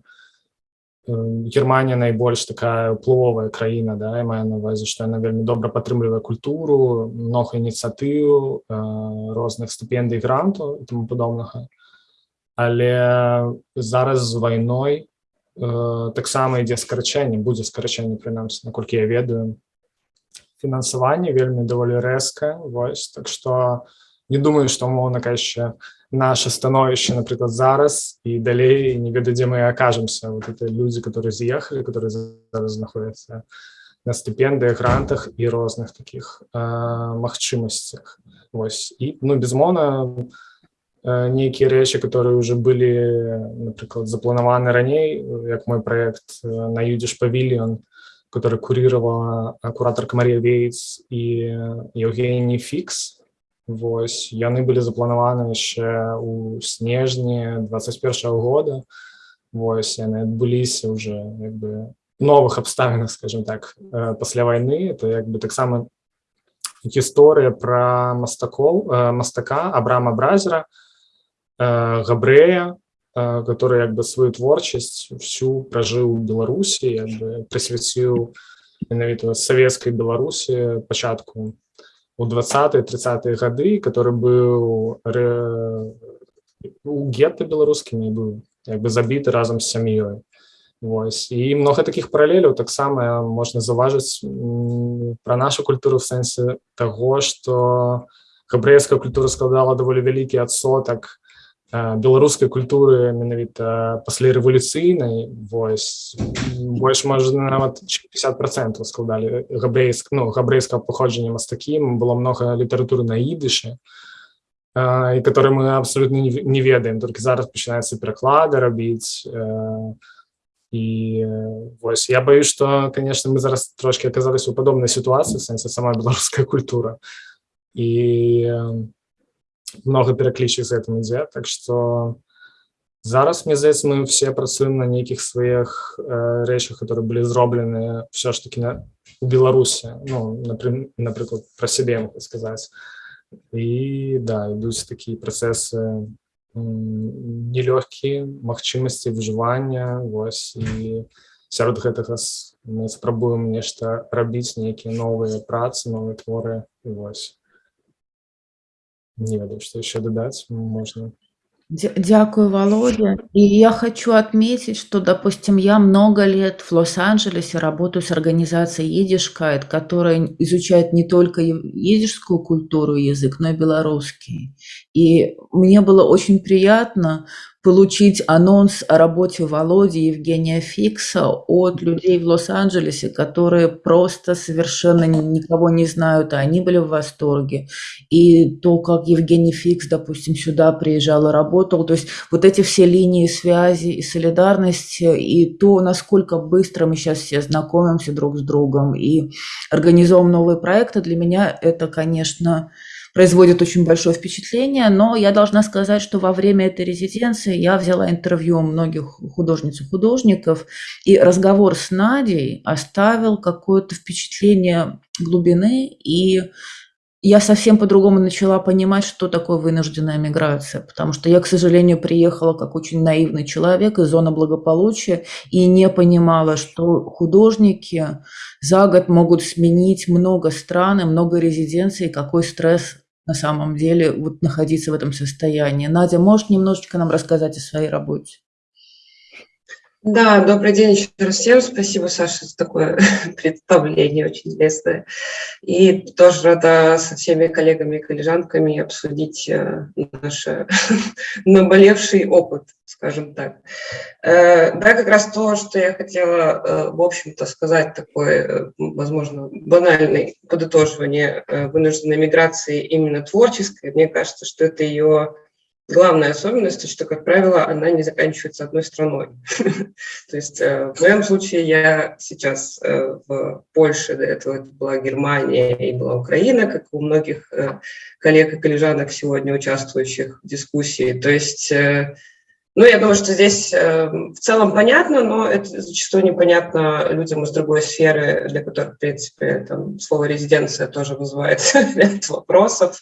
Германія найбольш такая уплывовая краіна да мае на увазе што яна вельмі добра падтрымлівае культуру много ініцыятыў розных стыпендый гранту і тому падобнага але зараз з вайной таксама ідзе скарачэнне будзе скарачэнне прынамсі наколькі я ведаю фінансаванне вельмі даволі рэзка вось так что не думаю что умоўна яшчэ наше становішча напрыклад зараз і далей не ведаю дзе мы окажемся вот это люди которые з'ехалі которые зараз знаходяцца на стыпендыях грантах і розных таких э, магчымасцях Вось і ну безмоўна э, нейкія рэчы которые уже былі напрыклад запланаваны раней як мой проект э, на юдзіш павільон который курировала кураторка Мария Вейтс и Евгений Фикс. Вось яны былі запланаваны яшчэ у снежні 21 года Вось яны адбыліся уже як бы новых абставінах скажем так пасля войны это як бы таксама гісторыя про мастакоў мастака абрама бразера габрэя который як бы сваю творчасць всю пражыў у беларусі бы прысвяціў менавіта савецкай беларусі пачатку у 20 30 гады который быў у гетто беларускім не быў як бы забіты разам з сям'ёй Вось і много таких паралеляў таксама можна заўважыць про нашу культуру в сэнсе того что габрэйская культура складала даволі вялікі адсотак беларускай культуры менавіта паслярэвалюцыйнай вось больш можна нават 50 процентов складалі габрэйск ну габрэйскага паходжання мастакім было много літаратуры на ідышы і которые мы абсолютно не ведаем только зараз пачынаецца пераклады рабіць і вось я боюсь что конечно мы зараз трошки оказались у падобнай сітуацыі сэнсе сама беларуская культура і много пераклічак з гэтым ідзе так что зараз мне здаецца мы все працуем на нейкіх сваіх э, рэчах которые былі зроблены все ж таки на у беларусі ну напрыклад про сябе сказаць і да ідуць такія працэсы нелёгкія магчымасці выжывання вось і сярод гэтага мы спрабуем нешта рабіць нейкія новыя працы новыя творы і вось не ведаю что еще дадаць можна Дякую, Володя. И я хочу отметить, что, допустим, я много лет в Лос-Анджелесе работаю с организацией Едишкайт, которая изучает не только едишскую культуру и язык, но и белорусский. И мне было очень приятно получить анонс о работе Володи Евгения Фикса от людей в Лос-Анджелесе, которые просто совершенно никого не знают, а они были в восторге. И то, как Евгений Фикс, допустим, сюда приезжал и работал, то есть вот эти все линии связи и солидарности, и то, насколько быстро мы сейчас все знакомимся друг с другом и организуем новые проекты, для меня это, конечно, производит очень большое впечатление, но я должна сказать, что во время этой резиденции я взяла интервью у многих художниц и художников, и разговор с Надей оставил какое-то впечатление глубины, и я совсем по-другому начала понимать, что такое вынужденная миграция, потому что я, к сожалению, приехала как очень наивный человек из зоны благополучия и не понимала, что художники за год могут сменить много стран и много резиденций, какой стресс на самом деле вот находиться в этом состоянии. Надя, можешь немножечко нам рассказать о своей работе? Да, добрый день еще раз всем. Спасибо, Саша, за такое представление очень интересное. И тоже рада со всеми коллегами и коллежанками обсудить э, наш наболевший опыт, скажем так. Э, да, как раз то, что я хотела, э, в общем-то, сказать, такое, возможно, банальное подытоживание вынужденной миграции именно творческой. Мне кажется, что это ее главная особенность, что, как правило, она не заканчивается одной страной. То есть э, в моем случае я сейчас э, в Польше, до этого это была Германия и была Украина, как у многих э, коллег и коллежанок сегодня участвующих в дискуссии. То есть ну, я думаю, что здесь э, в целом понятно, но это зачастую непонятно людям из другой сферы, для которых, в принципе, там, слово «резиденция» тоже вызывает ряд вопросов.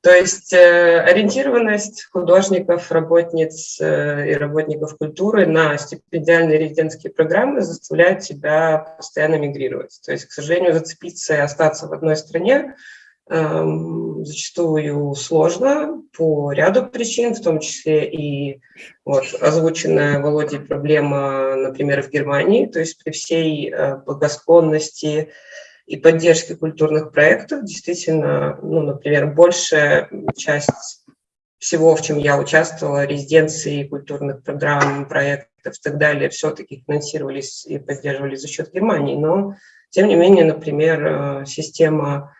То есть э, ориентированность художников, работниц э, и работников культуры на стипендиальные резидентские программы заставляет тебя постоянно мигрировать. То есть, к сожалению, зацепиться и остаться в одной стране – зачастую сложно по ряду причин, в том числе и вот, озвученная Володей проблема, например, в Германии, то есть при всей э, благосклонности и поддержке культурных проектов, действительно, ну, например, большая часть всего, в чем я участвовала, резиденции, культурных программ, проектов и так далее, все-таки финансировались и поддерживались за счет Германии, но, тем не менее, например, э, система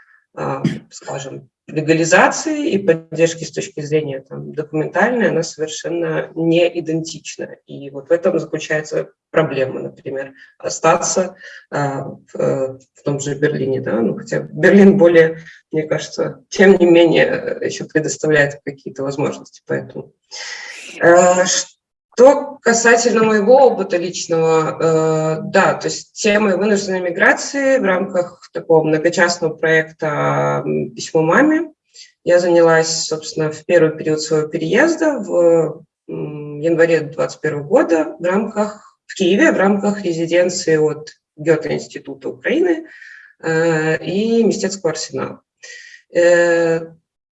скажем, легализации и поддержки с точки зрения там, документальной, она совершенно не идентична. И вот в этом заключается проблема, например, остаться а, в, в том же Берлине. Да? Ну, хотя Берлин более, мне кажется, тем не менее еще предоставляет какие-то возможности. Поэтому а, что касательно моего опыта личного, э, да, то есть темой вынужденной миграции в рамках такого многочастного проекта «Письмо маме» я занялась, собственно, в первый период своего переезда в январе 2021 года в рамках, в Киеве в рамках резиденции от Гёте-института Украины э, и Мистецкого арсенала. Э,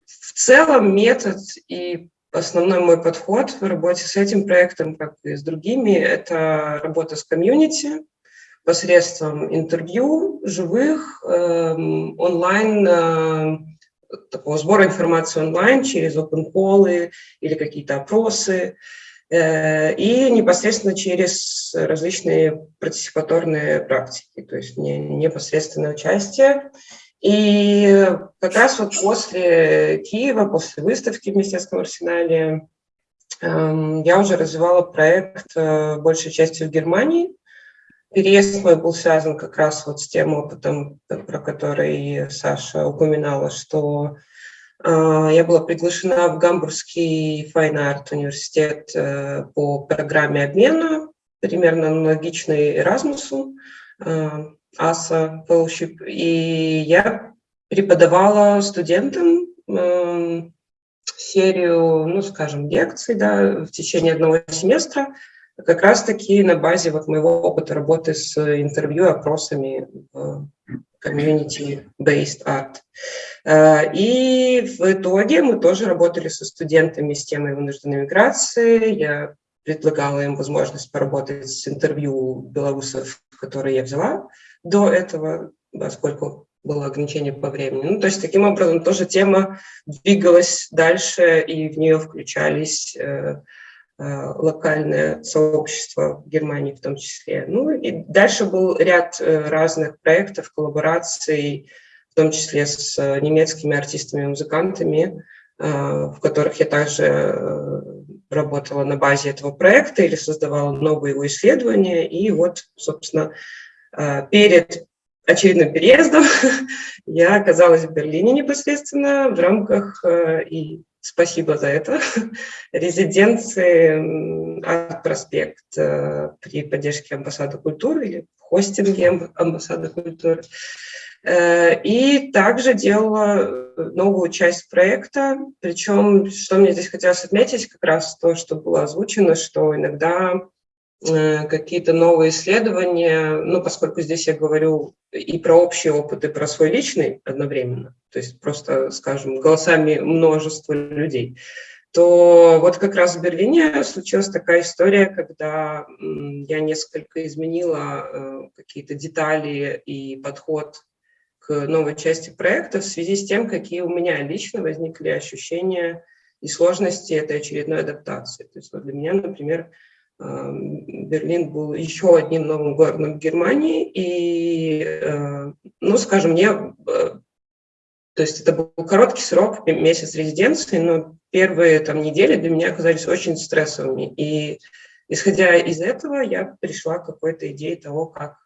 в целом метод и Основной мой подход в работе с этим проектом, как и с другими, это работа с комьюнити посредством интервью, живых, э, онлайн, э, такого сбора информации онлайн через open или какие-то опросы, э, и непосредственно через различные партиципаторные практики, то есть не, непосредственное участие. И как раз вот после Киева, после выставки в Министерском арсенале, эм, я уже развивала проект э, большей частью в Германии. Переезд мой был связан как раз вот с тем опытом, про который Саша упоминала, что э, я была приглашена в Гамбургский Fine Art университет э, по программе обмена, примерно аналогичной Erasmus'у. ASA Fellowship, и я преподавала студентам э, серию, ну, скажем, лекций, да, в течение одного семестра как раз-таки на базе вот моего опыта работы с интервью, опросами в community-based art. И в итоге мы тоже работали со студентами с темой вынужденной миграции. Я предлагала им возможность поработать с интервью белорусов, которые я взяла до этого, поскольку было ограничение по времени. Ну, то есть таким образом тоже тема двигалась дальше, и в нее включались э, э, локальное в Германии в том числе. Ну и дальше был ряд э, разных проектов, коллабораций, в том числе с немецкими артистами и музыкантами, э, в которых я также э, работала на базе этого проекта или создавала новые его исследования. И вот, собственно, перед очередным переездом я оказалась в Берлине непосредственно в рамках, э, и спасибо за это, резиденции «Арт-проспект» э, при поддержке амбассады культуры или хостинге амбассады культуры. Э, и также делала новую часть проекта, причем, что мне здесь хотелось отметить, как раз то, что было озвучено, что иногда Э, какие-то новые исследования, ну, поскольку здесь я говорю и про общий опыт, и про свой личный одновременно, то есть просто, скажем, голосами множества людей, то вот как раз в Берлине случилась такая история, когда я несколько изменила э, какие-то детали и подход к новой части проекта в связи с тем, какие у меня лично возникли ощущения и сложности этой очередной адаптации. То есть вот для меня, например, Берлин был еще одним новым городом в Германии, и, э, ну, скажем, мне, э, то есть это был короткий срок, месяц резиденции, но первые там недели для меня оказались очень стрессовыми, и исходя из этого я пришла к какой-то идее того, как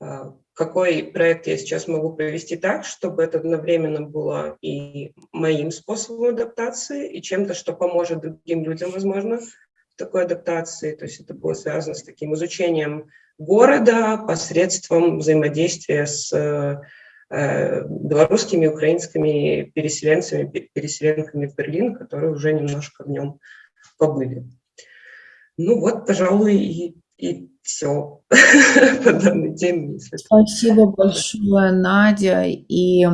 э, какой проект я сейчас могу провести так, чтобы это одновременно было и моим способом адаптации, и чем-то, что поможет другим людям, возможно, такой адаптации. То есть это было связано с таким изучением города посредством взаимодействия с э, белорусскими, украинскими переселенцами, переселенками в Берлин, которые уже немножко в нем побыли. Ну вот, пожалуй, и, и все по данной теме. Спасибо большое, Надя. И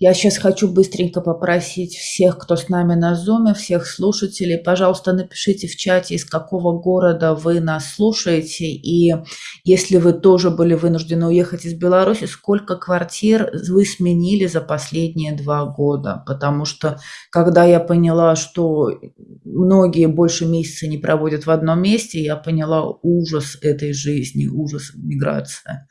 я сейчас хочу быстренько попросить всех, кто с нами на Zoom, всех слушателей, пожалуйста, напишите в чате, из какого города вы нас слушаете, и если вы тоже были вынуждены уехать из Беларуси, сколько квартир вы сменили за последние два года, потому что когда я поняла, что многие больше месяца не проводят в одном месте, я поняла ужас этой жизни, ужас миграции.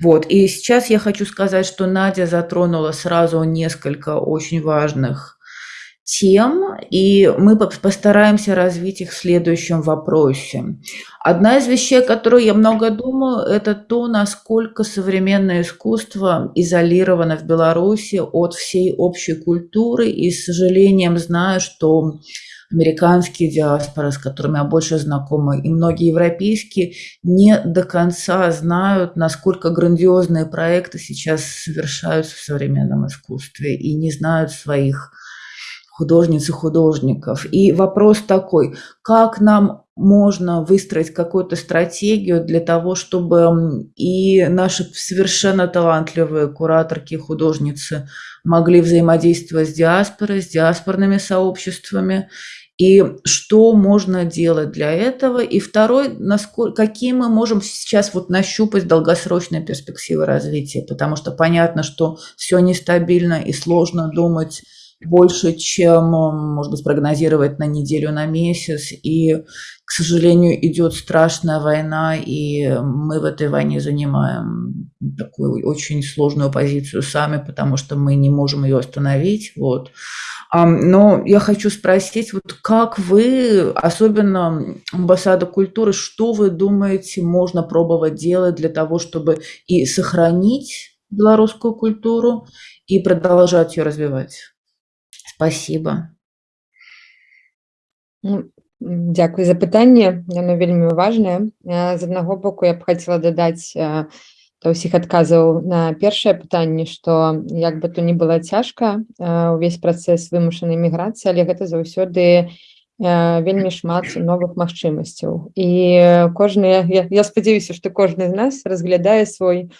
Вот, и сейчас я хочу сказать, что Надя затронула сразу несколько очень важных тем, и мы постараемся развить их в следующем вопросе. Одна из вещей, о которой я много думаю, это то, насколько современное искусство изолировано в Беларуси от всей общей культуры, и с сожалением знаю, что американские диаспоры, с которыми я больше знакома, и многие европейские, не до конца знают, насколько грандиозные проекты сейчас совершаются в современном искусстве, и не знают своих художниц и художников. И вопрос такой, как нам можно выстроить какую-то стратегию для того, чтобы и наши совершенно талантливые кураторки, художницы могли взаимодействовать с диаспорой, с диаспорными сообществами, и что можно делать для этого. И второй, насколько, какие мы можем сейчас вот нащупать долгосрочные перспективы развития, потому что понятно, что все нестабильно и сложно думать больше, чем, может быть, прогнозировать на неделю, на месяц. И, к сожалению, идет страшная война, и мы в этой войне занимаем такую очень сложную позицию сами, потому что мы не можем ее остановить. Вот. Но я хочу спросить, вот как вы, особенно амбассада культуры, что вы думаете, можно пробовать делать для того, чтобы и сохранить белорусскую культуру, и продолжать ее развивать? Спасибо. Ну, Дякую за пытанне яно вельмі важнае з аднаго боку я б хацела дадаць да ўсіх адказаў на першае пытанне што як бы то не было цяжка увесь працэс вымушанай міграцыі але гэта заўсёды вельмі шмат новых магчымасцяў. І кожны я, я спадзяюся што кожны з нас разглядае свой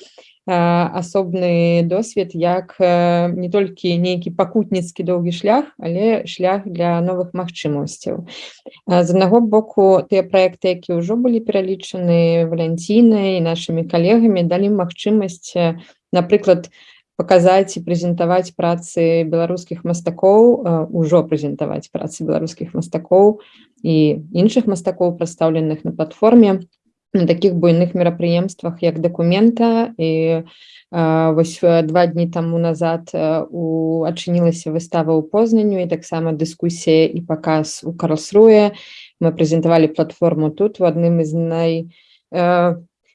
асобны досвед як не толькі нейкі пакутніцкі доўгі шлях але шлях для новых магчымасцяў з аднаго боку тыя проекты які ўжо былі пералічаны валянцінай нашими калегамі далі магчымасць напрыклад показаць і прэзентаваць працы беларускіх мастакоў ужо прэзентаваць працы беларускіх мастакоў і іншых мастакоў прадстаўленых на платформе на таких буйных мерапрыемствах як дакумента і вось два дні таму назад у адчынілася выстава ў познанню і таксама дыскусія і паказ у карлсруе мы прэзентавалі платформу тут у адным з най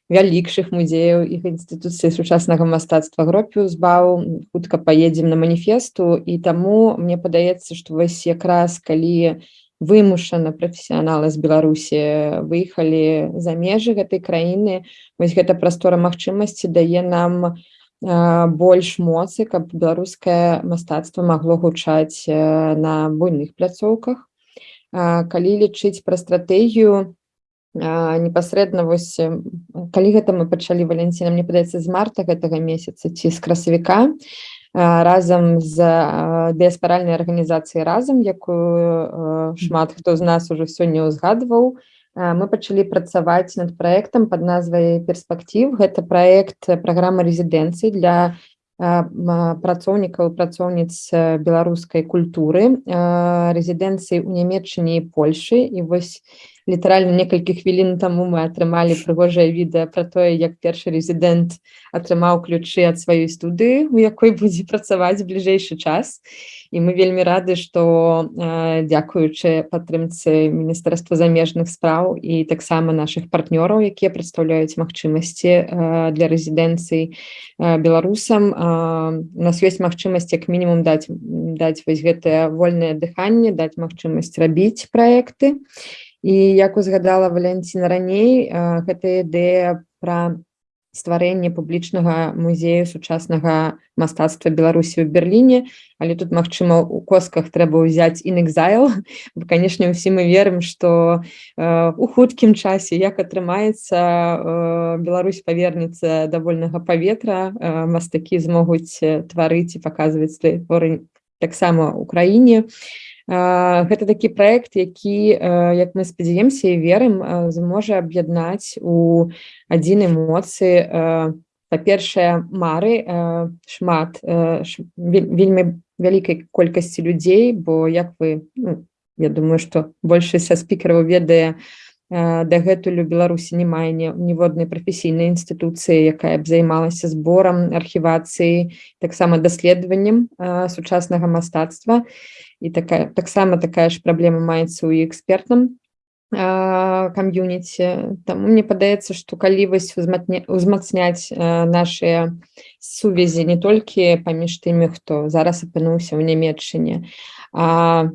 вялікшых музеяў іх інстытуцыі сучаснага мастацтва гропіусбау хутка паедзем на маніфесту. І таму мне падаецца што вось якраз калі вымушана прафесіяналы з беларусі выехалі за межы гэтай краіны. Вось гэта прастора магчымасці дае нам больш моцы каб беларускае мастацтва магло гучаць на буйных пляцоўках. Калі лічыць пра стратэгію непасрэдна вось калі гэта мы пачалі валенціна мне падаецца з марта гэтага месяца ці з красавіка разам з дыяспаральнай арганізацыяй разам якую шмат хто з нас уже сёння ўзгадваў. Мы пачалі працаваць над праектам под назвай перспектыў гэта проект праграма рэзідэнцыі для працоўнікаў працоўніц беларускай культуры рэзідэнцыі ў нямецчыне і Польшы. І вось літаральна некалькі хвілін таму мы атрымалі прыгожае відэа пра тое як першы рэзідэнт атрымаў ключы ад сваёй студыі у якой будзе працаваць бліжэйшы час. І мы вельмі рады што дзякуючы падтрымцы міністэрства замежных спраў і таксама наших партнёраў якія прадстаўляюць магчымасці для рэзідэнцыі беларусам у нас ёсць магчымасць як мінімум даць даць вось гэтае вольнае дыханне даць магчымасць рабіць праекты. і і як узгадала валянціна раней гэта ідэя пра стварэнне публічнага музею сучаснага мастацтва беларусі ў берерліне але тут магчыма у косках трэба ўзяць інэкзайл канешне ўсі мы верым што у хуткім часе як атрымаецца Беларусь павернецца да вольнага паветра мастакі змогуць тварыць і паказваць свае творы таксама ў краіне. і гэта такі проект які як мы спадзяемся і верым зможа аб'яднаць у адзін эмоцыі па-першае мары шмат вельмі вялікай колькасці людзей бо як вы ну, я думаю что большасць са спікераў ведае дагэтуль у беларусі не мае ніводнай прафесійнай інстытуцыі якая б займалася зборам архівацыі таксама даследаваннем сучаснага мастацтва і такая таксама такая ж праблема маецца ў экспертным кам'юніці Таму мне падаецца што калі вось узмацняць нашыя сувязі не толькі паміж тымі хто зараз апынуўся ў нямецчыне а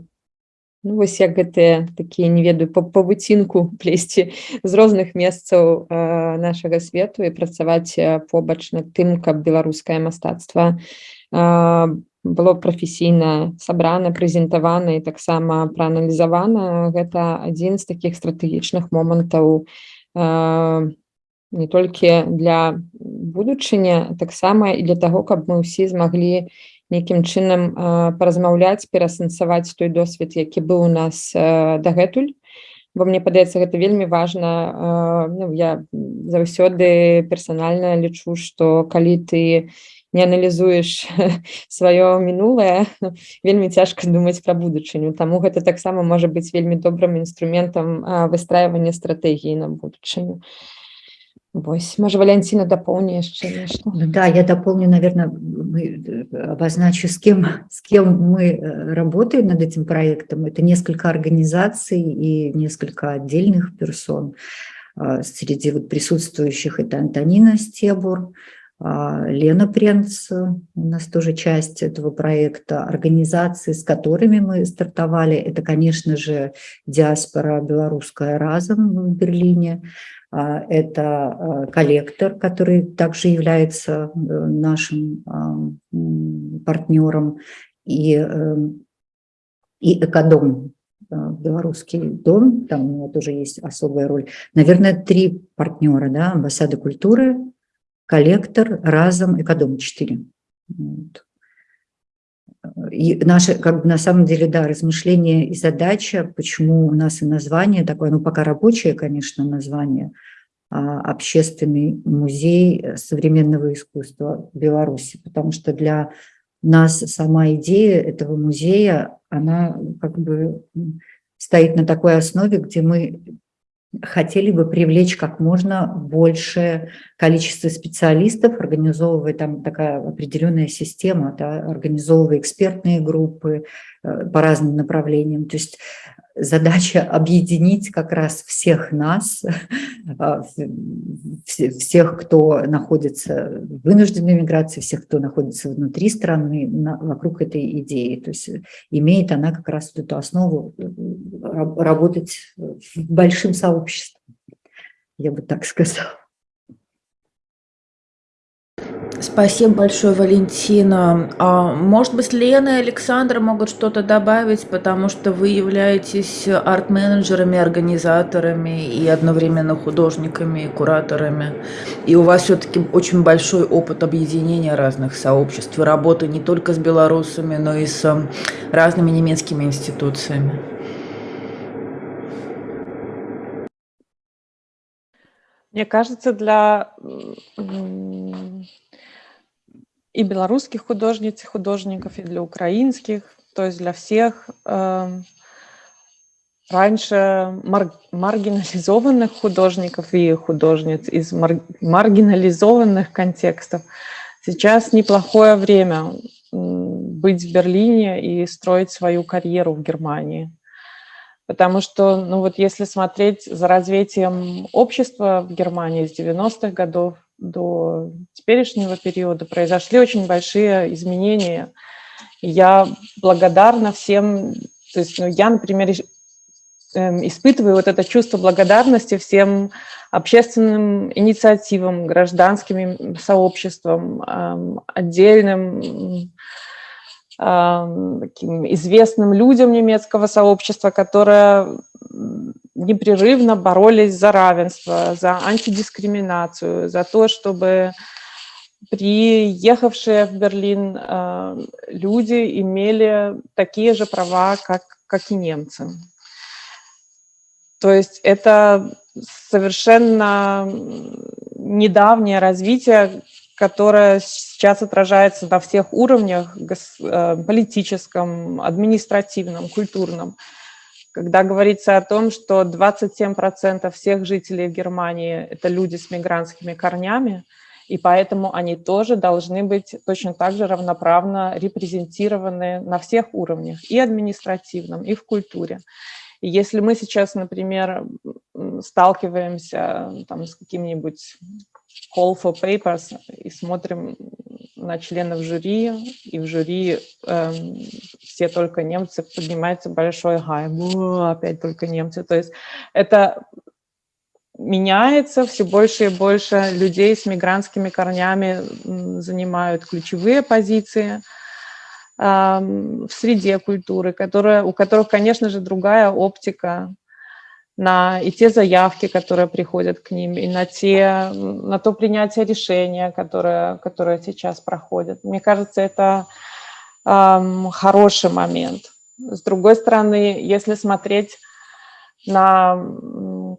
Ну, вось як гэтыя такія не ведаю па павуцінку плесці з розных месцаў э, нашага свету і працаваць побач над тым каб беларускае мастацтва э, было прафесійна сабрана прэзентавана і таксама прааналізавана гэта адзін з таких стратэгічных момантаў э, не толькі для будучыня таксама і для того каб мы ўсе змаглі нейкім чынам э, паразмаўляць перасэнсаваць той досвед які быў у нас э, дагэтуль. Бо мне падаецца гэта вельмі важна э, ну, я заўсёды персанальна лічу што калі ты не не аналізуеш сваё мінулае вельмі цяжка думаць пра будучыню таму гэта таксама можа быць вельмі добрым інструментам выстрайвання стратэгіі на будучыню Вось можа валянціна дапоўні яшчэ нешта ну да я дополню наверное мы обозначу с кем с кем мы э, работаем над этим проектом это несколько организаций и несколько отдельных персон среди вот присутствующих это антонина стебур а, Лена Пренц, у нас тоже часть этого проекта, организации, с которыми мы стартовали, это, конечно же, диаспора белорусская разом в Берлине, а, это а, коллектор, который также является э, нашим партнером, и, эм, и Экодом, белорусский дом, там у него тоже есть особая роль. Наверное, три партнера, да, амбассада культуры, коллектор, разом, экодом 4. Вот. И наше, как бы на самом деле, да, размышление и задача, почему у нас и название такое, ну пока рабочее, конечно, название, а, общественный музей современного искусства Беларуси, потому что для нас сама идея этого музея, она как бы стоит на такой основе, где мы хотели бы привлечь как можно большее количество специалистов, организовывая там такая определенная система, да, организовывая экспертные группы э, по разным направлениям. То есть задача объединить как раз всех нас, а, всех, кто находится в вынужденной миграции, всех, кто находится внутри страны, вокруг этой идеи. То есть имеет она как раз эту основу э, работать большим сообществом, я бы так сказала. Спасибо большое, Валентина. А, может быть, Лена и Александр могут что-то добавить, потому что вы являетесь арт-менеджерами, организаторами и одновременно художниками и кураторами. И у вас все-таки очень большой опыт объединения разных сообществ работы не только с белорусами, но и с разными немецкими институциями. Мне кажется, для и белорусских художниц и художников, и для украинских, то есть для всех э, раньше мар маргинализованных художников и художниц из мар маргинализованных контекстов. Сейчас неплохое время быть в Берлине и строить свою карьеру в Германии. Потому что, ну вот если смотреть за развитием общества в Германии с 90-х годов, до теперешнего периода произошли очень большие изменения. Я благодарна всем, то есть ну, я, например, эм, испытываю вот это чувство благодарности всем общественным инициативам, гражданским сообществам, отдельным таким известным людям немецкого сообщества, которые непрерывно боролись за равенство, за антидискриминацию, за то, чтобы приехавшие в Берлин э, люди имели такие же права, как, как и немцы. То есть это совершенно недавнее развитие, которое сейчас отражается на всех уровнях, э, политическом, административном, культурном. Когда говорится о том, что 27% всех жителей Германии – это люди с мигрантскими корнями, и поэтому они тоже должны быть точно так же равноправно репрезентированы на всех уровнях, и административном, и в культуре. И если мы сейчас, например, сталкиваемся там, с каким-нибудь call for papers и смотрим на членов жюри, и в жюри э, все только немцы, поднимается большой гай, опять только немцы. То есть это меняется, все больше и больше людей с мигрантскими корнями занимают ключевые позиции э, в среде культуры, которая, у которых, конечно же, другая оптика на и те заявки, которые приходят к ним, и на, те, на то принятие решения, которое, которое сейчас проходит. Мне кажется, это эм, хороший момент. С другой стороны, если смотреть на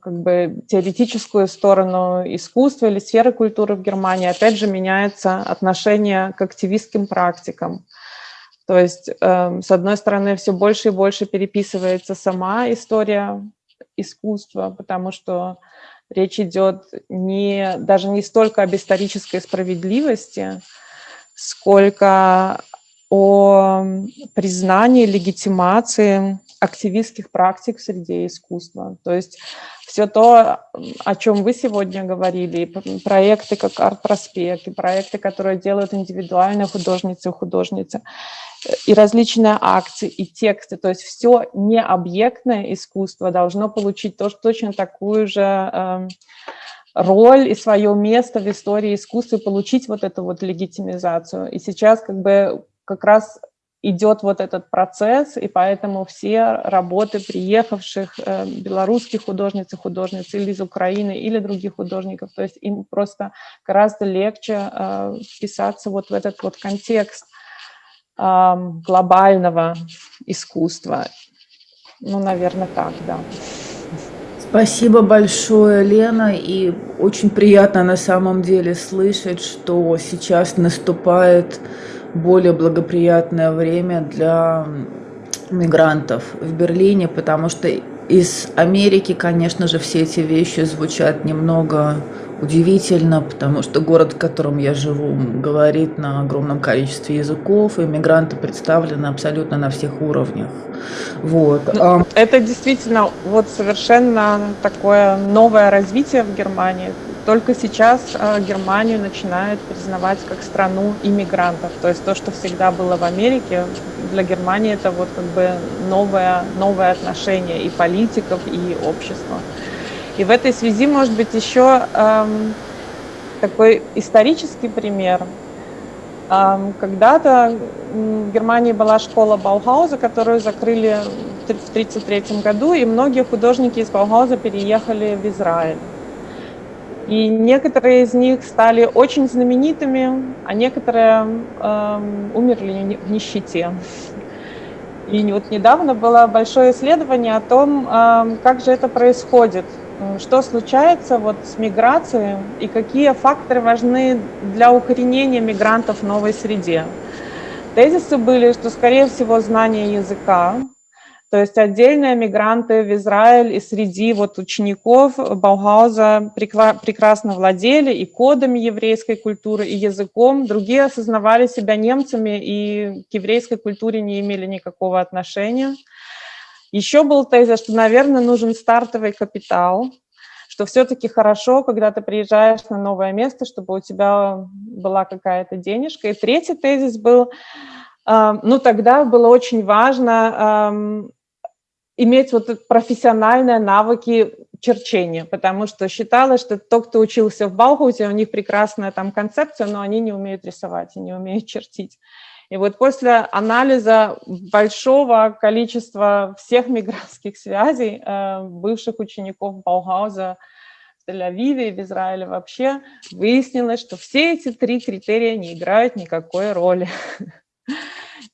как бы, теоретическую сторону искусства или сферы культуры в Германии, опять же меняется отношение к активистским практикам. То есть, э, с одной стороны, все больше и больше переписывается сама история искусства, потому что речь идет не, даже не столько об исторической справедливости, сколько о признании, легитимации активистских практик в среде искусства. То есть все то, о чем вы сегодня говорили, проекты как арт-проспект, проекты, которые делают индивидуальные художницы и художницы, и различные акции, и тексты, то есть все необъектное искусство должно получить тоже точно такую же э, роль и свое место в истории искусства, и получить вот эту вот легитимизацию. И сейчас как бы как раз идет вот этот процесс, и поэтому все работы приехавших э, белорусских художниц и художниц или из Украины, или других художников, то есть им просто гораздо легче э, вписаться вот в этот вот контекст глобального искусства. Ну, наверное, так, да. Спасибо большое, Лена, и очень приятно на самом деле слышать, что сейчас наступает более благоприятное время для мигрантов в Берлине, потому что из Америки, конечно же, все эти вещи звучат немного удивительно, потому что город, в котором я живу, говорит на огромном количестве языков, и мигранты представлены абсолютно на всех уровнях. Вот. Ну, это действительно вот совершенно такое новое развитие в Германии. Только сейчас э, Германию начинают признавать как страну иммигрантов. То есть то, что всегда было в Америке, для Германии это вот как бы новое, новое отношение и политиков, и общества. И в этой связи, может быть, еще эм, такой исторический пример. Эм, Когда-то в Германии была школа Баухауза, которую закрыли в 1933 году, и многие художники из Баухауза переехали в Израиль. И некоторые из них стали очень знаменитыми, а некоторые э, умерли в нищете. И вот недавно было большое исследование о том, э, как же это происходит, что случается вот с миграцией и какие факторы важны для укоренения мигрантов в новой среде. Тезисы были, что, скорее всего, знание языка, то есть отдельные мигранты в Израиль и среди вот учеников Баугауза прекрасно владели и кодами еврейской культуры, и языком. Другие осознавали себя немцами и к еврейской культуре не имели никакого отношения. Еще был тезис, что, наверное, нужен стартовый капитал, что все-таки хорошо, когда ты приезжаешь на новое место, чтобы у тебя была какая-то денежка. И третий тезис был, э, ну тогда было очень важно иметь вот профессиональные навыки черчения, потому что считалось, что тот, кто учился в Баухаусе, у них прекрасная там концепция, но они не умеют рисовать и не умеют чертить. И вот после анализа большого количества всех мигрантских связей э, бывших учеников Баугауза в Тель-Авиве и в Израиле вообще, выяснилось, что все эти три критерия не играют никакой роли.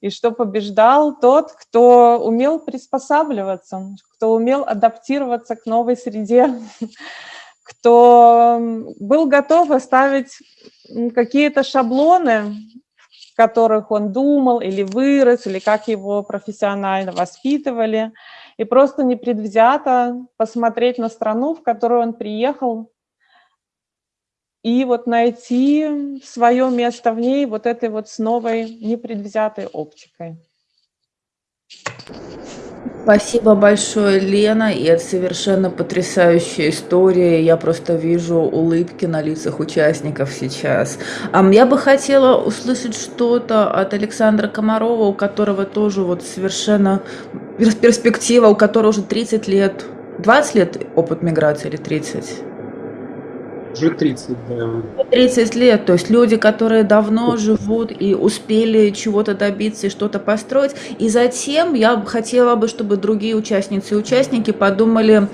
и что побеждал тот, кто умел приспосабливаться, кто умел адаптироваться к новой среде, кто был готов оставить какие-то шаблоны, которых он думал или вырос, или как его профессионально воспитывали, и просто непредвзято посмотреть на страну, в которую он приехал, и вот найти свое место в ней вот этой вот с новой непредвзятой оптикой. Спасибо большое, Лена, и это совершенно потрясающая история. Я просто вижу улыбки на лицах участников сейчас. Я бы хотела услышать что-то от Александра Комарова, у которого тоже вот совершенно перспектива, у которого уже 30 лет, 20 лет опыт миграции или 30? Уже 30, да. 30 лет, то есть люди, которые давно живут и успели чего-то добиться и что-то построить. И затем я хотела бы, чтобы другие участницы и участники подумали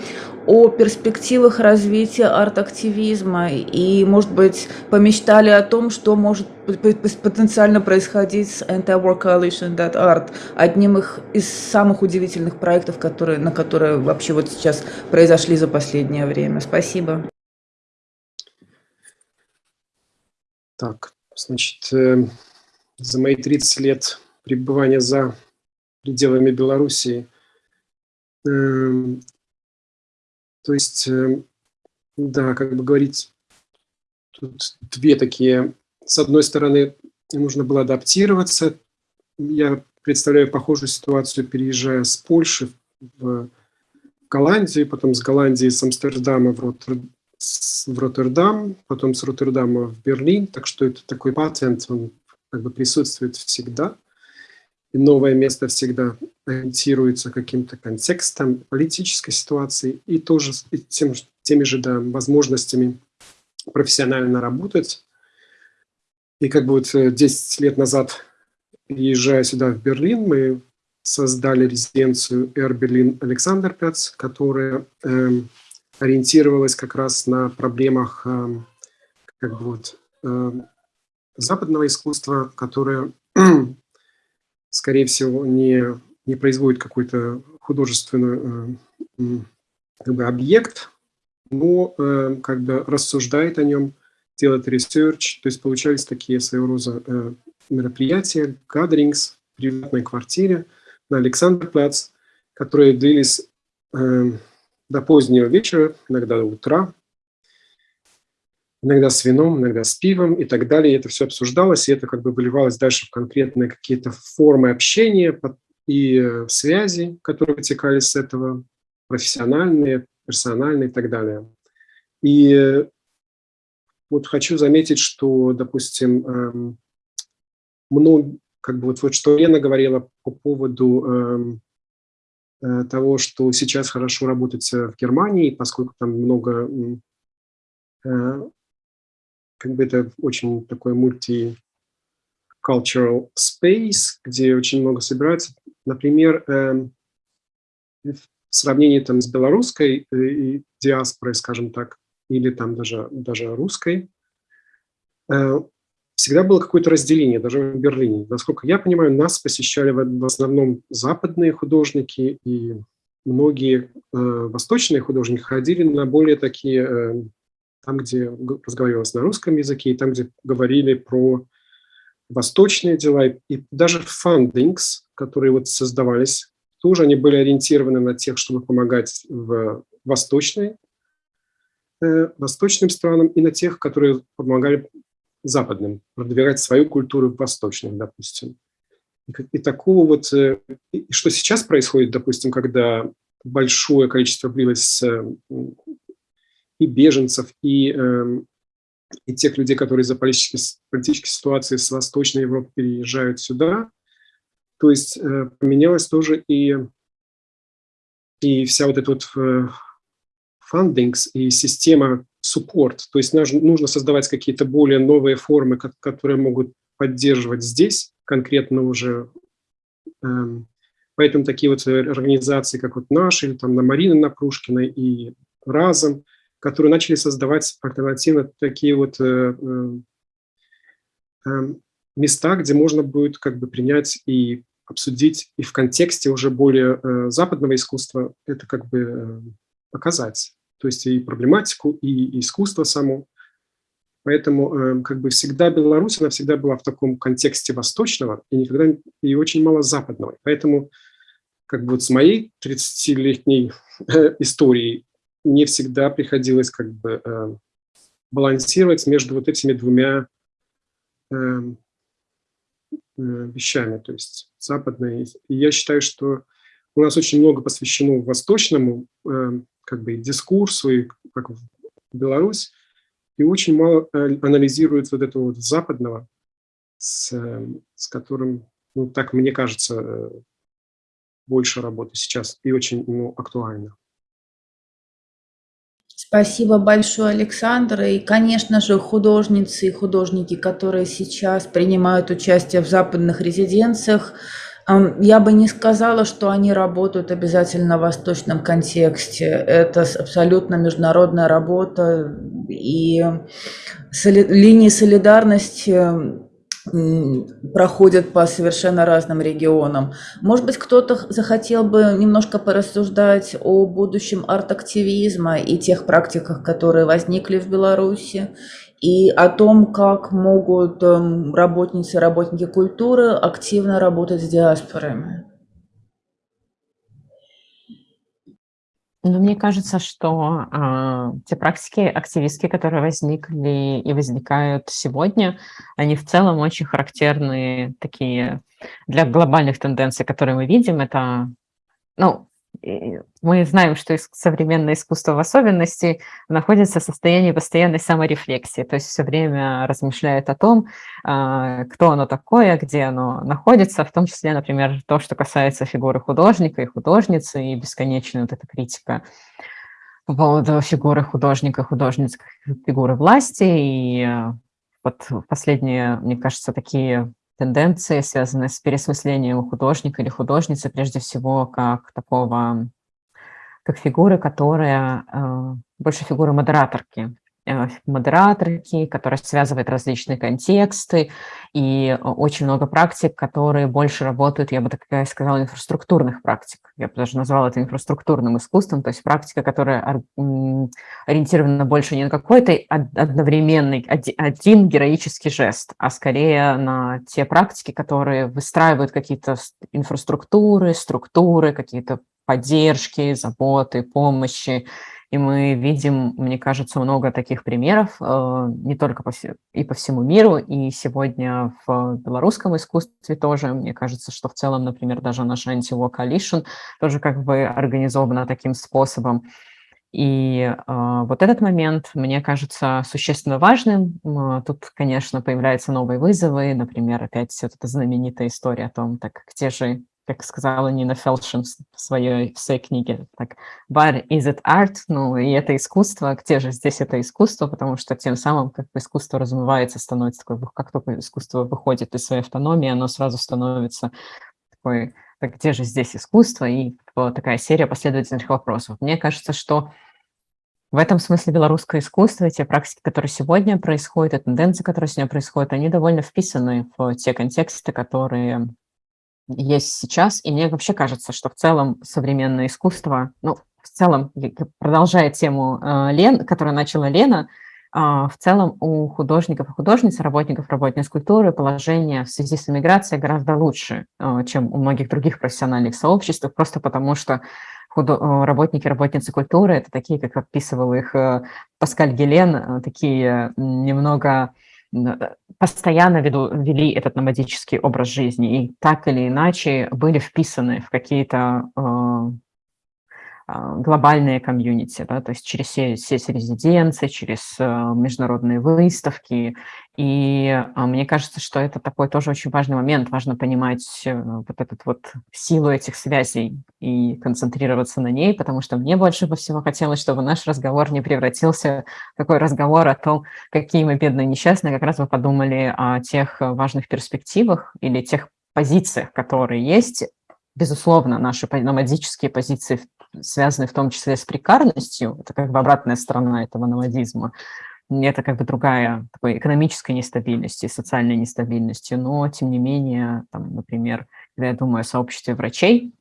о перспективах развития арт-активизма и, может быть, помечтали о том, что может потенциально происходить с Anti-War Art, одним из самых удивительных проектов, которые, на которые вообще вот сейчас произошли за последнее время. Спасибо. Так, значит, э, за мои 30 лет пребывания за пределами Белоруссии, э, то есть, э, да, как бы говорить, тут две такие, с одной стороны, нужно было адаптироваться, я представляю похожую ситуацию, переезжая с Польши в Голландию, потом с Голландии, с Амстердама в Роттердам, в Роттердам, потом с Роттердама в Берлин, так что это такой патент, он как бы присутствует всегда. И новое место всегда ориентируется каким-то контекстом политической ситуации и тоже тем, теми же да, возможностями профессионально работать. И как бы вот 10 э, лет назад переезжая сюда, в Берлин, мы создали резиденцию Air Berlin Alexanderplatz, которая э, ориентировалась как раз на проблемах э, как бы вот, э, западного искусства, которое, скорее всего, не, не производит какой-то художественный э, как бы объект, но как бы рассуждает о нем, делает research, то есть получались такие своего рода мероприятия, gatherings в приватной квартире на Александрплац, которые длились до позднего вечера, иногда до утра, иногда с вином, иногда с пивом и так далее. И это все обсуждалось, и это как бы выливалось дальше в конкретные какие-то формы общения и э, связи, которые вытекали с этого, профессиональные, персональные и так далее. И э, вот хочу заметить, что, допустим, эм, много, как бы вот, вот что Лена говорила по поводу эм, того, что сейчас хорошо работать в Германии, поскольку там много, э, как бы это очень такой мульти cultural space, где очень много собирается. Например, э, в сравнении там с белорусской э, диаспорой, скажем так, или там даже, даже русской, э, всегда было какое-то разделение, даже в Берлине. Насколько я понимаю, нас посещали в основном западные художники, и многие э, восточные художники ходили на более такие, э, там, где разговаривалось на русском языке, и там, где говорили про восточные дела, и даже фандингс, которые вот создавались, тоже они были ориентированы на тех, чтобы помогать в восточной, э, восточным странам и на тех, которые помогали западным, продвигать свою культуру в восточных, допустим. И, такого вот, э, и что сейчас происходит, допустим, когда большое количество влилось и беженцев, и, эм, и тех людей, которые из-за политической, политической ситуации с Восточной Европы переезжают сюда, то есть э, поменялась тоже и, и вся вот эта вот фандингс и система support, то есть нужно создавать какие-то более новые формы, которые могут поддерживать здесь конкретно уже. Эм, поэтому такие вот организации, как вот наши, или там на Марины Напрушкиной и Разом, которые начали создавать альтернативно такие вот э, э, эм, места, где можно будет как бы принять и обсудить, и в контексте уже более э, западного искусства это как бы показать то есть и проблематику, и искусство само. Поэтому э, как бы всегда Беларусь, она всегда была в таком контексте восточного и никогда и очень мало западного. Поэтому как бы вот с моей 30-летней э, историей мне всегда приходилось как бы э, балансировать между вот этими двумя вещами, то есть западной. И я считаю, что у нас очень много посвящено восточному как бы дискурсу, и как в Беларусь, и очень мало э, анализирует вот этого вот западного, с, с которым, ну, так мне кажется, э, больше работы сейчас и очень ну, актуально. Спасибо большое, Александр. И, конечно же, художницы и художники, которые сейчас принимают участие в западных резиденциях, я бы не сказала, что они работают обязательно в восточном контексте. Это абсолютно международная работа, и соли линии солидарности проходят по совершенно разным регионам. Может быть, кто-то захотел бы немножко порассуждать о будущем арт-активизма и тех практиках, которые возникли в Беларуси, и о том, как могут эм, работницы и работники культуры активно работать с диаспорами. Ну, мне кажется, что э, те практики активистские, которые возникли и возникают сегодня, они в целом очень характерны такие для глобальных тенденций, которые мы видим. Это, ну, мы знаем, что современное искусство в особенности находится в состоянии постоянной саморефлексии, то есть все время размышляет о том, а, кто оно такое, где оно находится, в том числе, например, то, что касается фигуры художника и художницы, и бесконечная вот эта критика по поводу фигуры художника, художниц, фигуры власти, и вот последние, мне кажется, такие тенденции, связанные с переосмыслением художника или художницы, прежде всего, как такого, как фигуры, которая э, больше фигуры модераторки, модераторки, которая связывает различные контексты, и очень много практик, которые больше работают, я бы так сказала, инфраструктурных практик. Я бы даже назвала это инфраструктурным искусством, то есть практика, которая ориентирована больше не на какой-то одновременный, один героический жест, а скорее на те практики, которые выстраивают какие-то инфраструктуры, структуры, какие-то поддержки, заботы, помощи, и мы видим, мне кажется, много таких примеров, э, не только по, и по всему миру, и сегодня в белорусском искусстве тоже. Мне кажется, что в целом, например, даже наш Anti-War Coalition тоже как бы организована таким способом. И э, вот этот момент, мне кажется, существенно важным. Тут, конечно, появляются новые вызовы, например, опять вот эта знаменитая история о том, так где же как сказала Нина Фелшин в своей, в своей книге, так, but is it art? Ну, и это искусство, где же здесь это искусство? Потому что тем самым как бы искусство размывается, становится такой, как только искусство выходит из своей автономии, оно сразу становится такой, так где же здесь искусство? И такая серия последовательных вопросов. Мне кажется, что в этом смысле белорусское искусство, те практики, которые сегодня происходят, и тенденции, которые сегодня происходят, они довольно вписаны в те контексты, которые есть сейчас. И мне вообще кажется, что в целом современное искусство, ну, в целом, продолжая тему э, Лен, которую начала Лена, э, в целом у художников и художниц, работников, работниц культуры положение в связи с иммиграцией гораздо лучше, э, чем у многих других профессиональных сообществ, просто потому что работники, работницы культуры – это такие, как описывал их Паскаль Гелен, такие немного постоянно веду, вели этот номадический образ жизни. И так или иначе были вписаны в какие-то э, а, глобальные комьюнити, да, то есть через сеть резиденций, через э, международные выставки. И а, мне кажется, что это такой тоже очень важный момент. Важно понимать э, вот эту вот силу этих связей и концентрироваться на ней, потому что мне больше всего хотелось, чтобы наш разговор не превратился в такой разговор о том, какие мы бедные несчастные, как раз вы подумали о тех важных перспективах или тех позициях, которые есть. Безусловно, наши номадические позиции связаны в том числе с прекарностью, это как бы обратная сторона этого номадизма, это как бы другая такой экономической нестабильности, социальной нестабильности, но тем не менее, там, например, когда я думаю о сообществе врачей,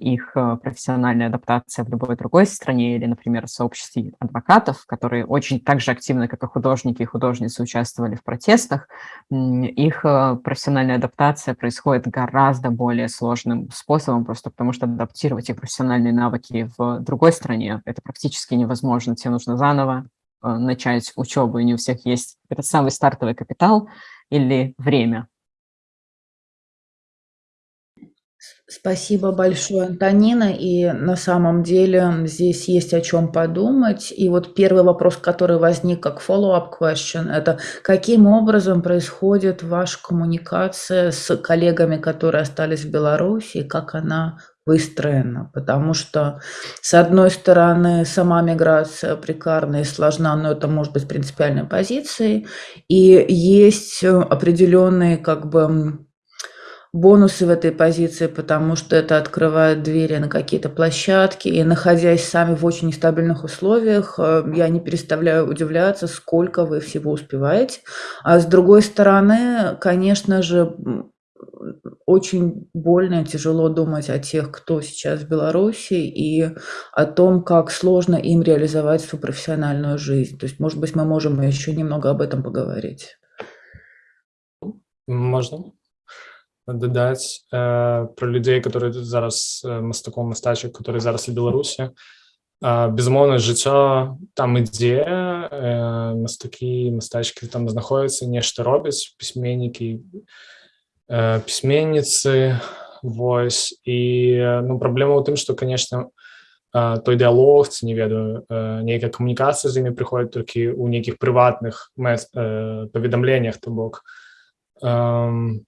их э, профессиональная адаптация в любой другой стране или, например, в сообществе адвокатов, которые очень так же активно, как и художники и художницы, участвовали в протестах, их э, профессиональная адаптация происходит гораздо более сложным способом, просто потому что адаптировать их профессиональные навыки в другой стране – это практически невозможно. Тебе нужно заново начать учебу, и не у всех есть этот самый стартовый капитал или время. Спасибо большое, Антонина. И на самом деле здесь есть о чем подумать. И вот первый вопрос, который возник как follow-up question, это каким образом происходит ваша коммуникация с коллегами, которые остались в Беларуси, как она выстроена, потому что, с одной стороны, сама миграция прекарная и сложна, но это может быть принципиальной позицией, и есть определенные как бы бонусы в этой позиции, потому что это открывает двери на какие-то площадки. И находясь сами в очень нестабильных условиях, э, я не переставляю удивляться, сколько вы всего успеваете. А с другой стороны, конечно же, очень больно и тяжело думать о тех, кто сейчас в Беларуси, и о том, как сложно им реализовать свою профессиональную жизнь. То есть, может быть, мы можем еще немного об этом поговорить. Можно дадаць э, про людзей которые зараз э, мастаком мастачак которые зараз у беларусі э, безумоўна жыццё там ідзе э, мастакі мастачкі там знаходзяцца нешта робяць пісьменнікі э, пісьменніцы Вось і ну праблема ў тым што конечно э, той дыалог ці не ведаю э, нейкая камунікацыя з імі прыходзіць толькі ў нейкіх прыватных э, паведамленнях то бок э,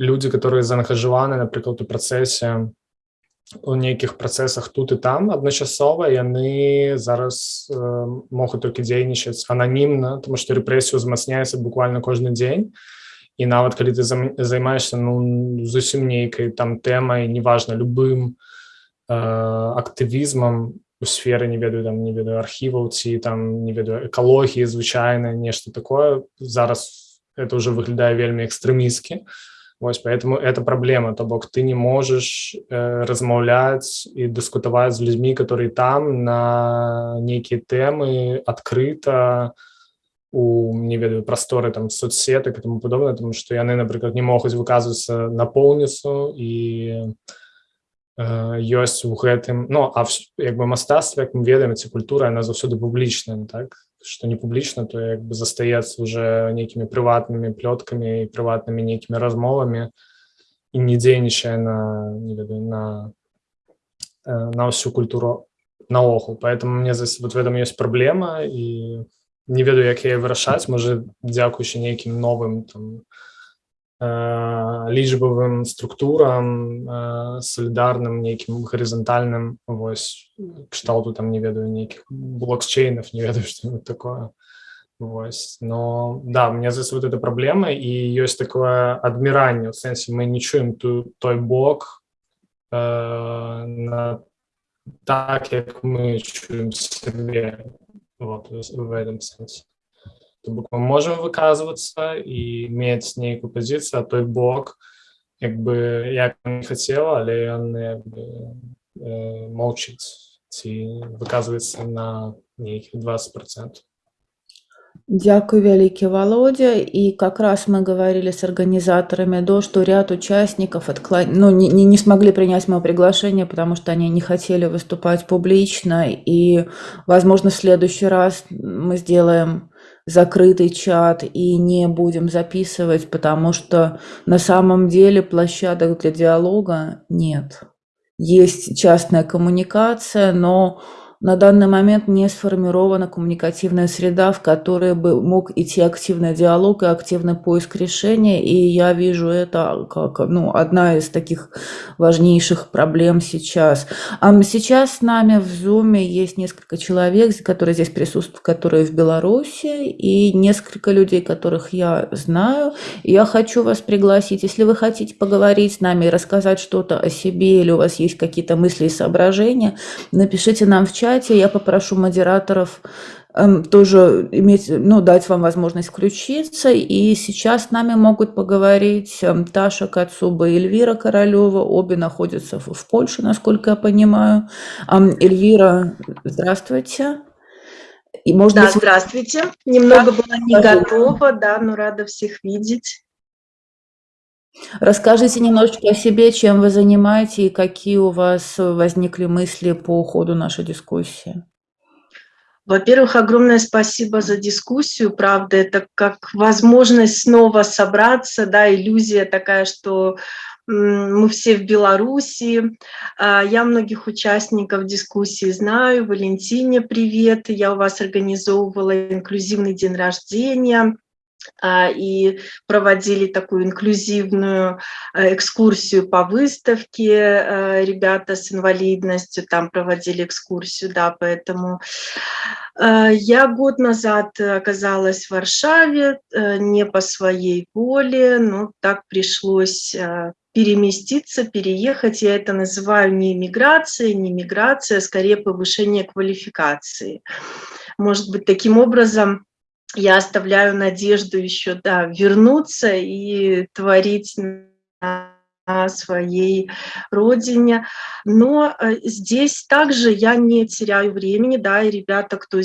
людзі которые заангажаваны напрыклад у працэсе у нейкіх працэсах тут і там адначасова яны зараз э, могуць толькі дзейнічаць ананімна тому что рэпрэсію узмацняецца буквально кожны дзень і нават калі ты займаешься ну зусім нейкай там тэмай неважна любым э, актывізмам у сферы не ведаю там не ведаю архіваў ці там не ведаю экалогіі звычайна нешта такое зараз это уже выглядае вельмі экстрэмісткі Вось поэтому это проблема то бок ты не можешь э, размаўляць і дыскутаваць з людзьмі которые там на нейкія тэмы адкрыта у не ведаю прасторы там соцсетак и тому падобна тому что яны напрыклад не могуць выказвацца напоўніцу і ёсць у гэтым Ну а як бы мастацтва як мы ведаем ці культура она заўсёды публічная так что не публічна то як бы застаецца уже нейкімі прыватнымі плёткамі і прыватнымі нейкімі размовамі і не дзейнічае на не ведаю, на на ўсю культуру наогул поэтому мне вот в этом есть праблема і не ведаю як яе вырашаць можа дзякуючы нейкім новым там лічбавым структурам салідарным нейкім гарызантальным вось кшталту там не ведаю нейкіх блокчейнов не ведаю что такое Вось. но да мне за вот эта праблема і ёсць такое адміранне у сэнсе мы не чуем ту той бок э, на так як мы чуем себе вот, в этом сэнсе То бок мы можем выказвацца і мець нейкую пазіцыю, а той бок як бы як не хацела, але ён э, молчыць ці выказваецца на нейкіх 20%. Дякую вялікі Володя. И как раз мы говорили с организаторами до, что ряд участников откла... ну, не, не, не смогли принять мое приглашение, потому что они не хотели выступать публично. И, возможно, в следующий раз мы сделаем закрытый чат и не будем записывать, потому что на самом деле площадок для диалога нет. Есть частная коммуникация, но на данный момент не сформирована коммуникативная среда, в которой бы мог идти активный диалог и активный поиск решения, и я вижу это как ну, одна из таких важнейших проблем сейчас. А сейчас с нами в Zoom есть несколько человек, которые здесь присутствуют, которые в Беларуси, и несколько людей, которых я знаю. Я хочу вас пригласить, если вы хотите поговорить с нами и рассказать что-то о себе, или у вас есть какие-то мысли и соображения, напишите нам в чат, чате. Я попрошу модераторов эм, тоже иметь, ну, дать вам возможность включиться. И сейчас с нами могут поговорить эм, Таша Кацуба и Эльвира Королева. Обе находятся в, в Польше, насколько я понимаю. Эм, Эльвира, здравствуйте. И, может да, быть, здравствуйте. Немного была не готова, да, но рада всех видеть. Расскажите немножечко о себе, чем вы занимаетесь и какие у вас возникли мысли по ходу нашей дискуссии. Во-первых, огромное спасибо за дискуссию. Правда, это как возможность снова собраться, да, иллюзия такая, что мы все в Беларуси. А, я многих участников дискуссии знаю. Валентине привет. Я у вас организовывала инклюзивный день рождения. А, и проводили такую инклюзивную э, экскурсию по выставке. Э, ребята с инвалидностью там проводили экскурсию, да, поэтому э, я год назад оказалась в Варшаве не по своей воле, но так пришлось переместиться, переехать. Я это называю не миграцией, не миграция, а скорее повышение квалификации. Может быть, таким образом я оставляю надежду еще да, вернуться и творить на своей родине. Но э, здесь также я не теряю времени, да, и ребята, кто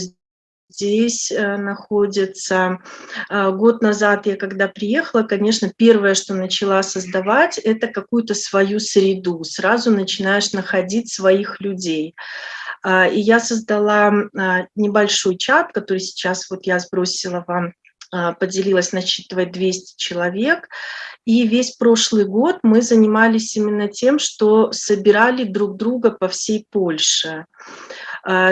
здесь э, находится. Э, год назад я когда приехала, конечно, первое, что начала создавать, это какую-то свою среду. Сразу начинаешь находить своих людей. А, и я создала а, небольшой чат, который сейчас вот я сбросила вам, а, поделилась, насчитывает 200 человек. И весь прошлый год мы занимались именно тем, что собирали друг друга по всей Польше.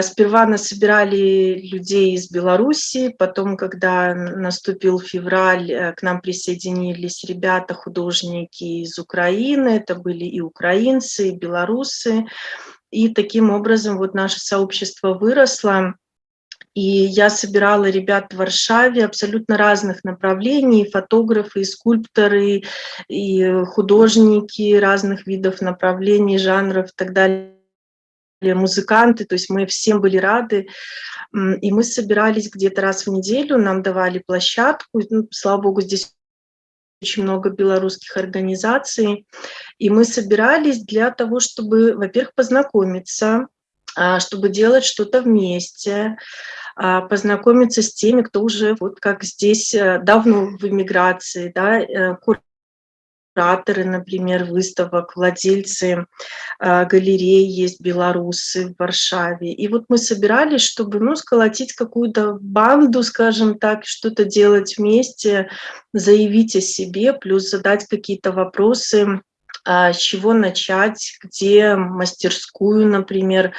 Сперва нас собирали людей из Беларуси, потом, когда наступил февраль, э, к нам присоединились ребята, художники из Украины, это были и украинцы, и белорусы. И таким образом вот наше сообщество выросло. И я собирала ребят в Варшаве абсолютно разных направлений, фотографы, и скульпторы, и художники разных видов направлений, жанров и так далее музыканты, то есть мы всем были рады, и мы собирались где-то раз в неделю, нам давали площадку, ну, слава богу, здесь очень много белорусских организаций, и мы собирались для того, чтобы, во-первых, познакомиться, а, чтобы делать что-то вместе, а, познакомиться с теми, кто уже, вот как здесь, э, давно в эмиграции, да, э, кураторы, например, выставок, владельцы э, галерей есть белорусы в Варшаве. И вот мы собирались, чтобы ну, сколотить какую-то банду, скажем так, что-то делать вместе, заявить о себе, плюс задать какие-то вопросы, а, с чего начать, где мастерскую, например,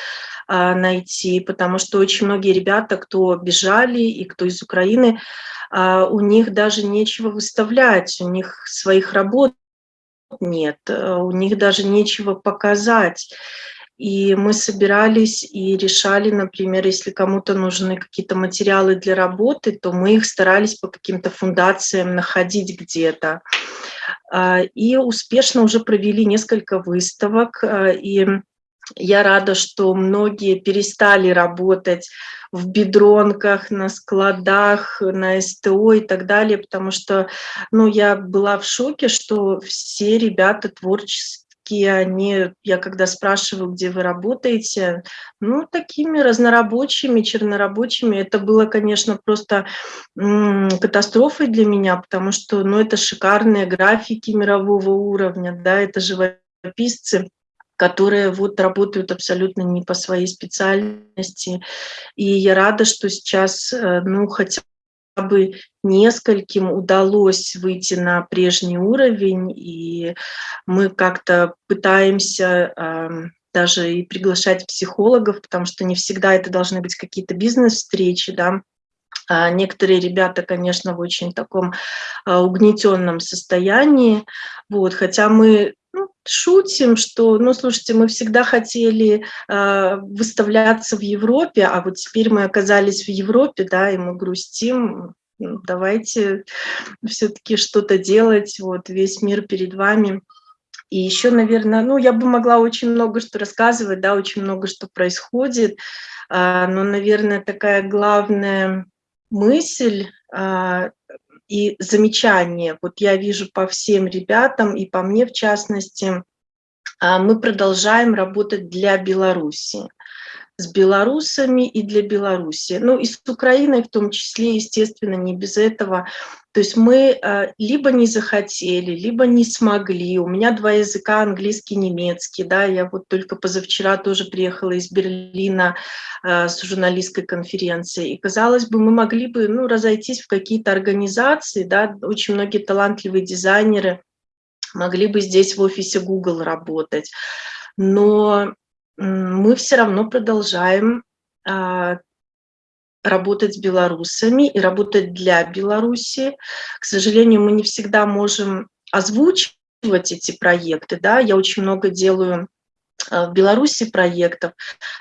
а, найти, потому что очень многие ребята, кто бежали и кто из Украины, а, у них даже нечего выставлять, у них своих работ нет, э, у них даже нечего показать. И мы собирались и решали, например, если кому-то нужны какие-то материалы для работы, то мы их старались по каким-то фундациям находить где-то. А, и успешно уже провели несколько выставок, а, и я рада, что многие перестали работать в бедронках, на складах, на СТО и так далее, потому что ну, я была в шоке, что все ребята творческие, они, я когда спрашиваю, где вы работаете, ну, такими разнорабочими, чернорабочими, это было, конечно, просто катастрофой для меня, потому что, ну, это шикарные графики мирового уровня, да, это живописцы, которые вот работают абсолютно не по своей специальности. И я рада, что сейчас, э, ну, хотя бы нескольким удалось выйти на прежний уровень, и мы как-то пытаемся э, даже и приглашать психологов, потому что не всегда это должны быть какие-то бизнес-встречи, да, а некоторые ребята, конечно, в очень таком а, угнетенном состоянии, вот, хотя мы шутим, что, ну, слушайте, мы всегда хотели э, выставляться в Европе, а вот теперь мы оказались в Европе, да, и мы грустим. Ну, давайте все-таки что-то делать, вот весь мир перед вами. И еще, наверное, ну, я бы могла очень много что рассказывать, да, очень много что происходит, э, но, наверное, такая главная мысль э, и замечания. Вот я вижу по всем ребятам и по мне в частности, а, мы продолжаем работать для Беларуси с белорусами и для Беларуси. Ну и с Украиной в том числе, естественно, не без этого. То есть мы э, либо не захотели, либо не смогли. У меня два языка, английский, немецкий. Да, я вот только позавчера тоже приехала из Берлина э, с журналистской конференцией. И, казалось бы, мы могли бы ну, разойтись в какие-то организации. Да, очень многие талантливые дизайнеры могли бы здесь в офисе Google работать. Но мы все равно продолжаем а, работать с белорусами и работать для Беларуси. К сожалению, мы не всегда можем озвучивать эти проекты. Да? Я очень много делаю в Беларуси проектов,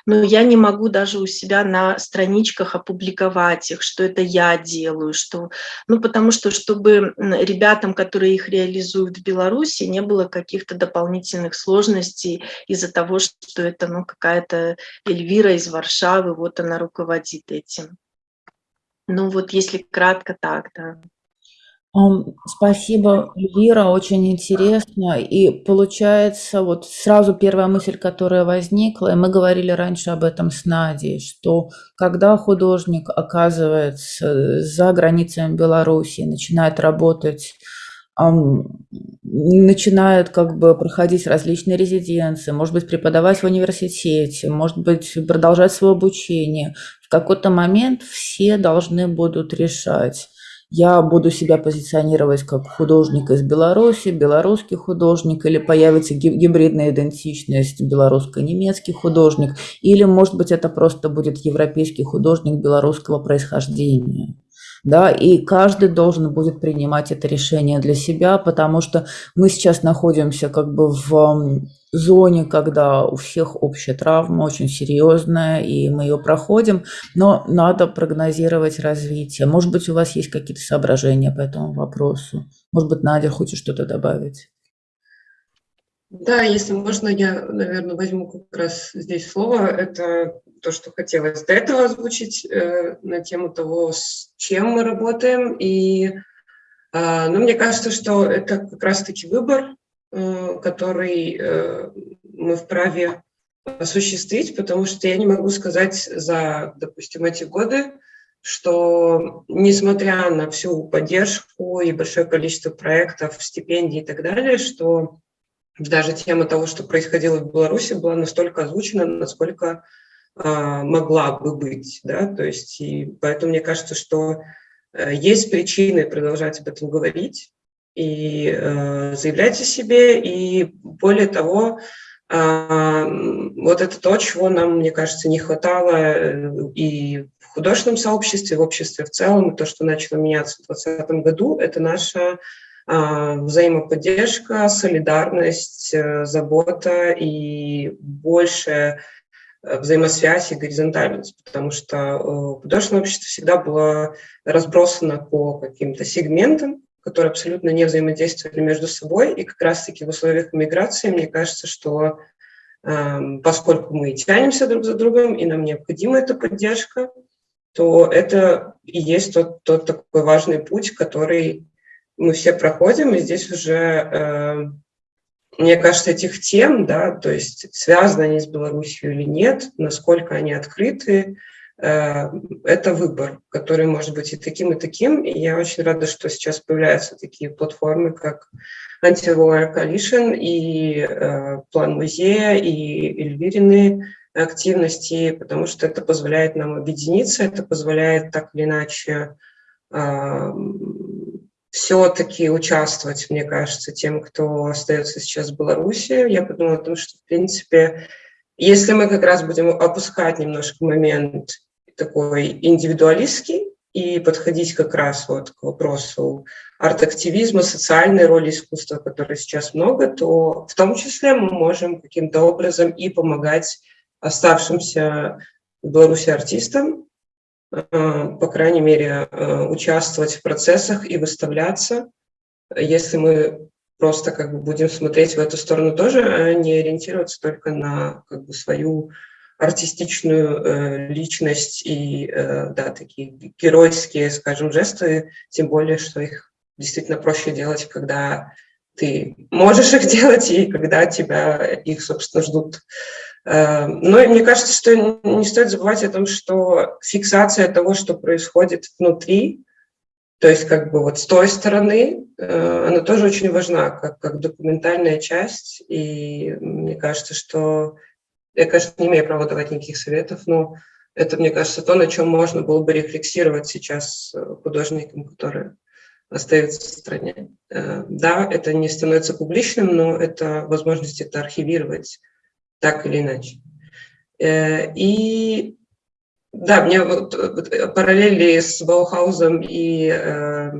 но я не могу даже у себя на страничках опубликовать их, что это я делаю, что, ну, потому что, чтобы ребятам, которые их реализуют в Беларуси, не было каких-то дополнительных сложностей из-за того, что это, ну, какая-то Эльвира из Варшавы, вот она руководит этим. Ну, вот если кратко так, да. Спасибо, Эльвира, очень интересно. И получается, вот сразу первая мысль, которая возникла, и мы говорили раньше об этом с Надей, что когда художник оказывается за границами Беларуси, начинает работать, начинает как бы проходить различные резиденции, может быть, преподавать в университете, может быть, продолжать свое обучение, в какой-то момент все должны будут решать, я буду себя позиционировать как художник из Беларуси, белорусский художник, или появится гибридная идентичность белорусско-немецкий художник, или, может быть, это просто будет европейский художник белорусского происхождения. Да, и каждый должен будет принимать это решение для себя, потому что мы сейчас находимся как бы в зоне, когда у всех общая травма очень серьезная, и мы ее проходим, но надо прогнозировать развитие. Может быть, у вас есть какие-то соображения по этому вопросу? Может быть, Надя хочет что-то добавить? Да, если можно, я, наверное, возьму как раз здесь слово. Это то, что хотелось до этого озвучить э, на тему того, с чем мы работаем. И э, ну, мне кажется, что это как раз-таки выбор, э, который э, мы вправе осуществить, потому что я не могу сказать за, допустим, эти годы, что несмотря на всю поддержку и большое количество проектов, стипендий и так далее, что даже тема того, что происходило в Беларуси, была настолько озвучена, насколько могла бы быть. Да? То есть, и поэтому мне кажется, что э, есть причины продолжать об этом говорить и э, заявлять о себе. И более того, э, вот это то, чего нам, мне кажется, не хватало э, и в художественном сообществе, и в обществе в целом, то, что начало меняться в 2020 году, это наша а, взаимоподдержка, солидарность, э, забота и больше взаимосвязь и горизонтальность, потому что э, художественное общество всегда было разбросано по каким-то сегментам, которые абсолютно не взаимодействовали между собой, и как раз-таки в условиях миграции, мне кажется, что эм, поскольку мы тянемся друг за другом, и нам необходима эта поддержка, то это и есть тот, тот такой важный путь, который мы все проходим, и здесь уже, э, мне кажется, этих тем, да, то есть связаны они с Беларусью или нет, насколько они открыты, э, это выбор, который может быть и таким, и таким. И я очень рада, что сейчас появляются такие платформы, как Anti-War Coalition и э, План музея, и Эльвирины активности, потому что это позволяет нам объединиться, это позволяет так или иначе все-таки участвовать, мне кажется, тем, кто остается сейчас в Беларуси. Я подумала о том, что, в принципе, если мы как раз будем опускать немножко момент такой индивидуалистский и подходить как раз вот к вопросу арт-активизма, социальной роли искусства, которой сейчас много, то в том числе мы можем каким-то образом и помогать оставшимся в Беларуси артистам, по крайней мере, э, участвовать в процессах и выставляться. Если мы просто как бы будем смотреть в эту сторону тоже, а не ориентироваться только на как бы свою артистичную э, личность и э, да, такие геройские, скажем, жесты, тем более, что их действительно проще делать, когда ты можешь их делать и когда тебя их, собственно, ждут Эм, но мне кажется, что не стоит забывать о том, что фиксация того, что происходит внутри, то есть как бы вот с той стороны, э, она тоже очень важна, как, как документальная часть. И мне кажется, что я, конечно, не имею права давать никаких советов, но это, мне кажется, то, на чем можно было бы рефлексировать сейчас художникам, которые остаются в стране. Э, да, это не становится публичным, но это возможность это архивировать так или иначе. Э, и да, мне вот, параллели с Баухаузом и э,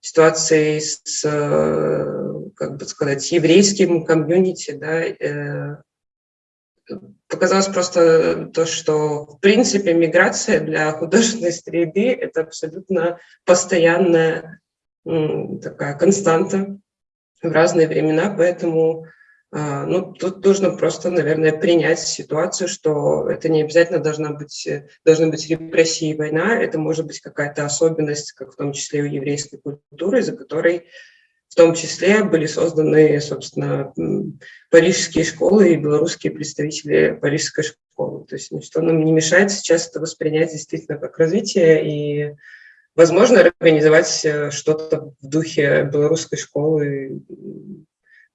ситуацией с, э, как бы сказать, еврейским комьюнити, да, э, показалось просто то, что в принципе миграция для художественной среды – это абсолютно постоянная такая константа в разные времена, поэтому ну, тут нужно просто, наверное, принять ситуацию, что это не обязательно должна быть, должны быть репрессии и война, это может быть какая-то особенность, как в том числе у еврейской культуры, за которой в том числе были созданы, собственно, парижские школы и белорусские представители парижской школы. То есть ничто нам не мешает сейчас это воспринять действительно как развитие и, возможно, организовать э, что-то в духе белорусской школы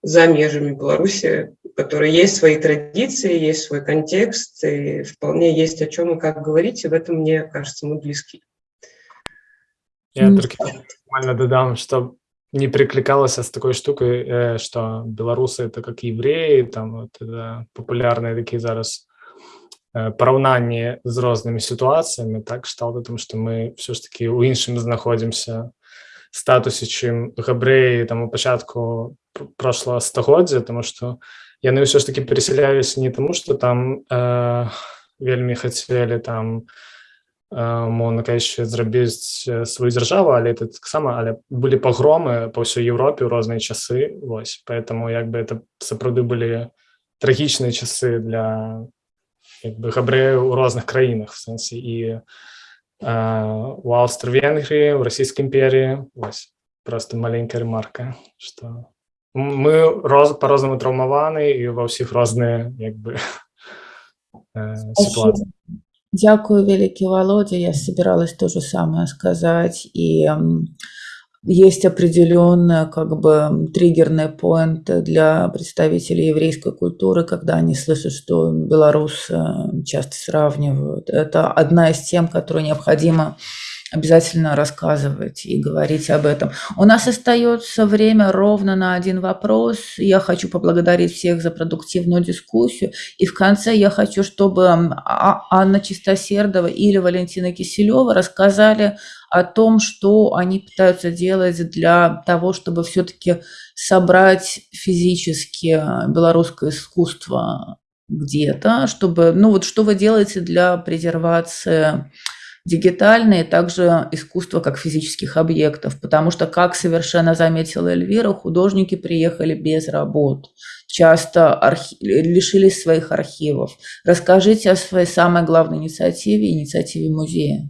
за межами Беларуси, у которой есть свои традиции, есть свой контекст, и вполне есть о чем и как говорить, и в этом, мне кажется, мы близки. Я только нормально додам, что не прикликалася с такой штукой, э, что белорусы это как евреи, там вот это популярные такие зараз параўнанні з рознымі сітуацыямі так кшталт тому што мы все ж таки у іншым знаходзімся статусе чым габрэі там у пачатку прошлого стагоддзя тому што яны ўсё ж таки пересялялись не тому что там э, вельмі хацелі там мона кажучы зрабіць сваю дзяржаву але это таксама але былі пагромы па ўсёй Еўропе ў розныя часы Вось поэтому як бы это сапраўды былі трагічныя часы для бы габрэяў у розных краінах в сэнсе і у аўстра-венгрыі у расійскай імперіі Вось просто маленькая ремарка что мы роз по-рознаму траўмаваны і ва ўсіх розныя як бы ситуации Дякую, великий Володя. Я собиралась то же самое сказать. И есть определенная как бы триггерный поинт для представителей еврейской культуры, когда они слышат, что Беларусь часто сравнивают. Это одна из тем, которую необходимо обязательно рассказывать и говорить об этом. У нас остается время ровно на один вопрос. Я хочу поблагодарить всех за продуктивную дискуссию. И в конце я хочу, чтобы а, Анна Чистосердова или Валентина Киселева рассказали о том, что они пытаются делать для того, чтобы все-таки собрать физически белорусское искусство где-то, чтобы, ну вот что вы делаете для презервации дигитальные, также искусство как физических объектов, потому что, как совершенно заметила Эльвира, художники приехали без работ, часто архи... лишились своих архивов. Расскажите о своей самой главной инициативе, инициативе музея.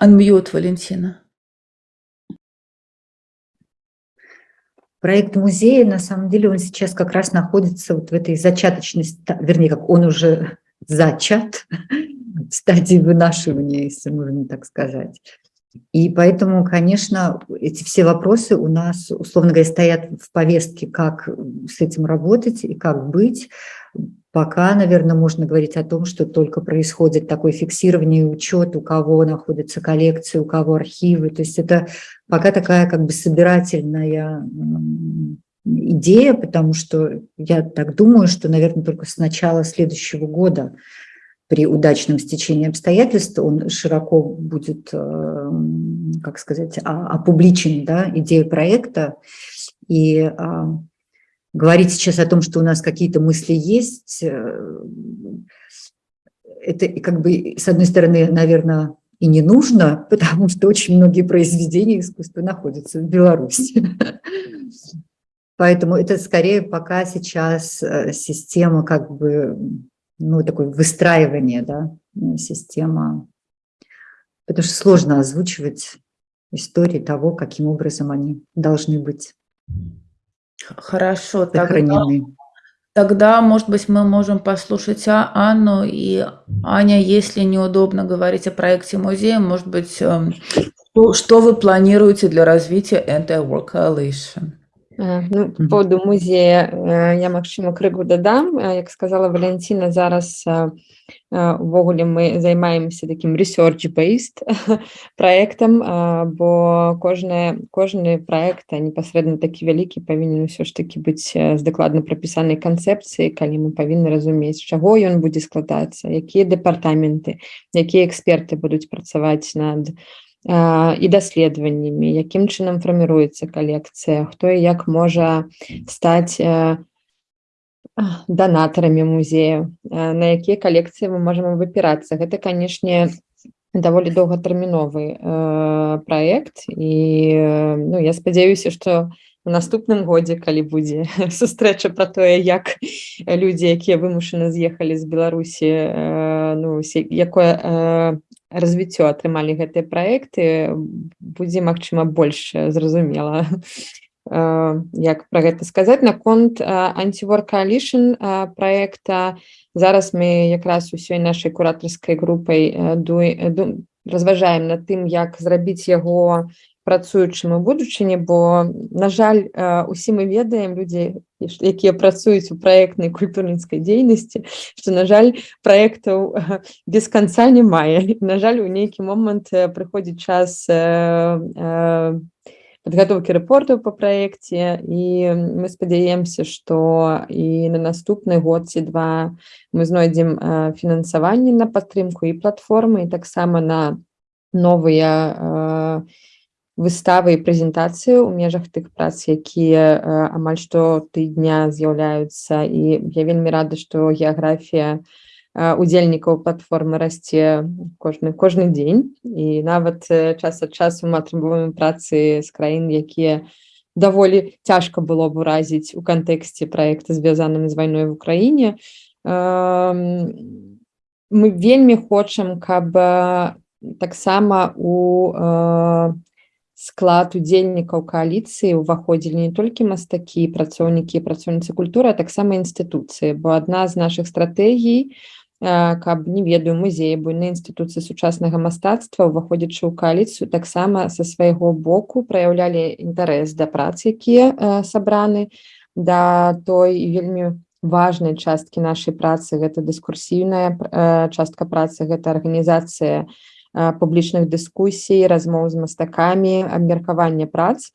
Unmute, Валентина. Проект музея, на самом деле, он сейчас как раз находится вот в этой зачаточной, вернее, как он уже зачат, в стадии вынашивания, если можно так сказать. И поэтому, конечно, эти все вопросы у нас, условно говоря, стоят в повестке, как с этим работать и как быть. Пока, наверное, можно говорить о том, что только происходит такое фиксирование и учет, у кого находятся коллекции, у кого архивы. То есть это пока такая как бы собирательная идея, потому что я так думаю, что, наверное, только с начала следующего года при удачном стечении обстоятельств он широко будет, э, как сказать, опубличен, да, идея проекта. И а, говорить сейчас о том, что у нас какие-то мысли есть, э, это как бы, с одной стороны, наверное, и не нужно, потому что очень многие произведения искусства находятся в Беларуси. Поэтому это скорее пока сейчас э, система как бы, ну, такое выстраивание, да, система, потому что сложно озвучивать истории того, каким образом они должны быть. Хорошо, тогда, тогда, может быть, мы можем послушать а, Анну и Аня, если неудобно говорить о проекте музея, может быть, эм, что вы планируете для развития Anti-War Coalition? Ну, по поводу музея я магчыма крыгу дадам як сказала Валянціна зараз увогуле мы займаемся таким research based проектам бо кожная кожны проект непасрэдна такі вялікі павінен усё ж таки быць з дакладна прапісанай канцэпцыі калі мы павінны разумець чаго ён будзе складацца якія дэпартаменты якія эксперты будуць працаваць над і даследаваннямі якім чынам фарміруецца калекцыя хто і як можа стаць данатарамі музею на якія калекцыі мы можам выпірацца гэта канешне даволі доўгатэрміновы э, праект і ну я спадзяюся што у наступным годзе калі будзе сустрэча про тое як людзі якія вымушаны з'ехалі з беларусі э, ну якое э, развіццё атрымалі гэтыя праекты будзе магчыма больш зразумела як пра гэта сказаць наконт антивор коалишн проекта зараз мы якраз усёй нашай куратарскай групай разважаем над тым як зрабіць яго працуючым у будучыні бо на жаль усе мы ведаем людзі якія працуюць у праектнай культурніцкай дзейнасці што на жаль праектаў без канца не мае на жаль у нейкі момант прыходзіць час падготовкі рэпортаў па праекце і мы спадзяемся што і на наступны год ці два мы знойдзем фінансаванне на падтрымку і платформы і таксама на новыя выставы і прэзентацыі ў межах тых прац якія амаль што тыдня з'яўляюцца. І я вельмі рада што геаграфія удзельнікаў платформы расце кожны кожны дзень. І нават час ад часу мы атрымоўваем працы з краін якія даволі цяжка было б уразіць у кантэксце праекта звязаным з вайной в украіне. Мы вельмі хочам каб таксама у склад удзельнікаў кааліцыі ўваходзілі не толькі мастакі працоўнікі працоўніцы культуры а таксама інстытуцыі. Бо адна з наших стратэгій каб не ведаю музеі буйны інстытуцыі сучаснага мастацтва уваходзячы ў кааліцыю таксама са свайго боку праяўлялі інтарэс да прац якія сабраны да той вельмі важнай часткі нашай працы. Гэта дыскурсійная частка працы гэта арганізацыя публічных дыскусій размоў з мастакамі абмеркавання прац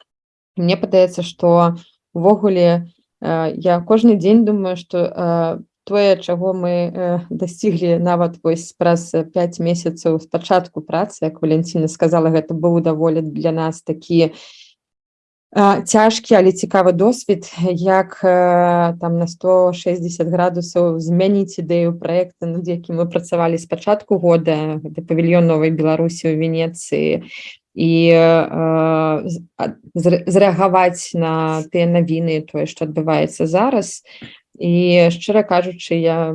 мне падаецца што увогуле я кожны дзень думаю что тое чаго мы дасціглі нават вось праз 5 месяцаў спачатку працы як валенціна сказала гэта быў даволі для нас такі цяжкі але цікавы досвед як там на 160 градусаў змяніць ідэю проекта над якім мы працавалі з пачатку года гэта павільён новай беларусі ў венецыі і зрэагаваць на тыя навіны тое што адбываецца зараз і шчыра кажучы я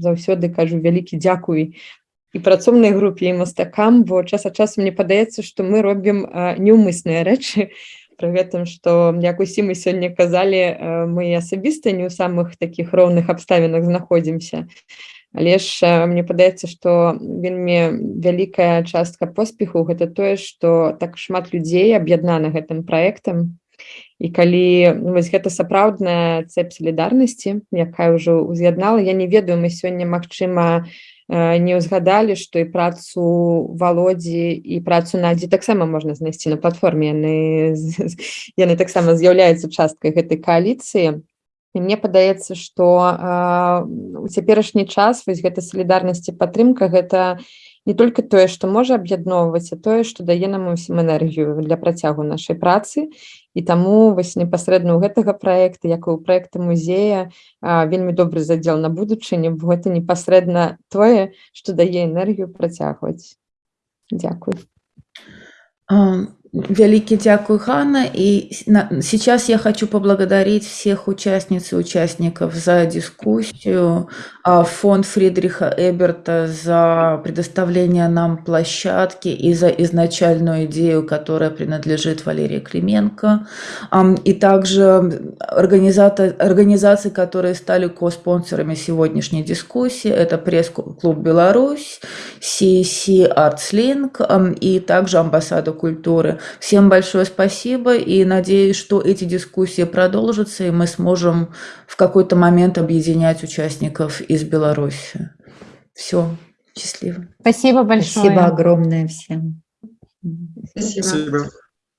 заўсёды кажу вялікі дзякуй і працоўнай групе і мастакам бо час ад часу мне падаецца што мы робім неўмысныя рэчы пры гэтым што як усім мы сёння казалі мы асабіста не ў самых такіх роўных абставінах знаходзімся але ж мне падаецца што вельмі вялікая частка поспеху гэта тое што так шмат людзей аб'яднана гэтым праектам. І калі ну, вось гэта сапраўдная цэп салідарнасці якая ўжо уз'яднала я не ведаю мы сёння магчыма не ўзгадалі што і працу володдзі і працу надзі таксама можна знайсці на платформе. Яны яны таксама з'яўляюцца часткай гэтай кааліцыі і мне падаецца што у цяперашні час вось гэта салідарнасці падтрымка гэта не только тое што можа аб'ядноўваць а тое што дае нам усім энергію для працягу нашай працы і таму вось непасрэдна ў гэтага проекта як у проекта музея вельмі добры задзел на будучыню бо гэта непасрэдна тое што дае энергію працягваць Дякую Великий дякую, Ханна. И сейчас я хочу поблагодарить всех участниц и участников за дискуссию, а фонд Фридриха Эберта за предоставление нам площадки и за изначальную идею, которая принадлежит Валерии Клименко, и также организации, которые стали ко-спонсорами сегодняшней дискуссии. Это пресс-клуб «Беларусь», CC ArtsLink и также амбассада культуры. Всем большое спасибо и надеюсь, что эти дискуссии продолжатся, и мы сможем в какой-то момент объединять участников из Беларуси. Все, счастливо. Спасибо большое. Спасибо огромное всем. Спасибо.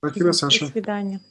Спасибо, Саша. До свидания.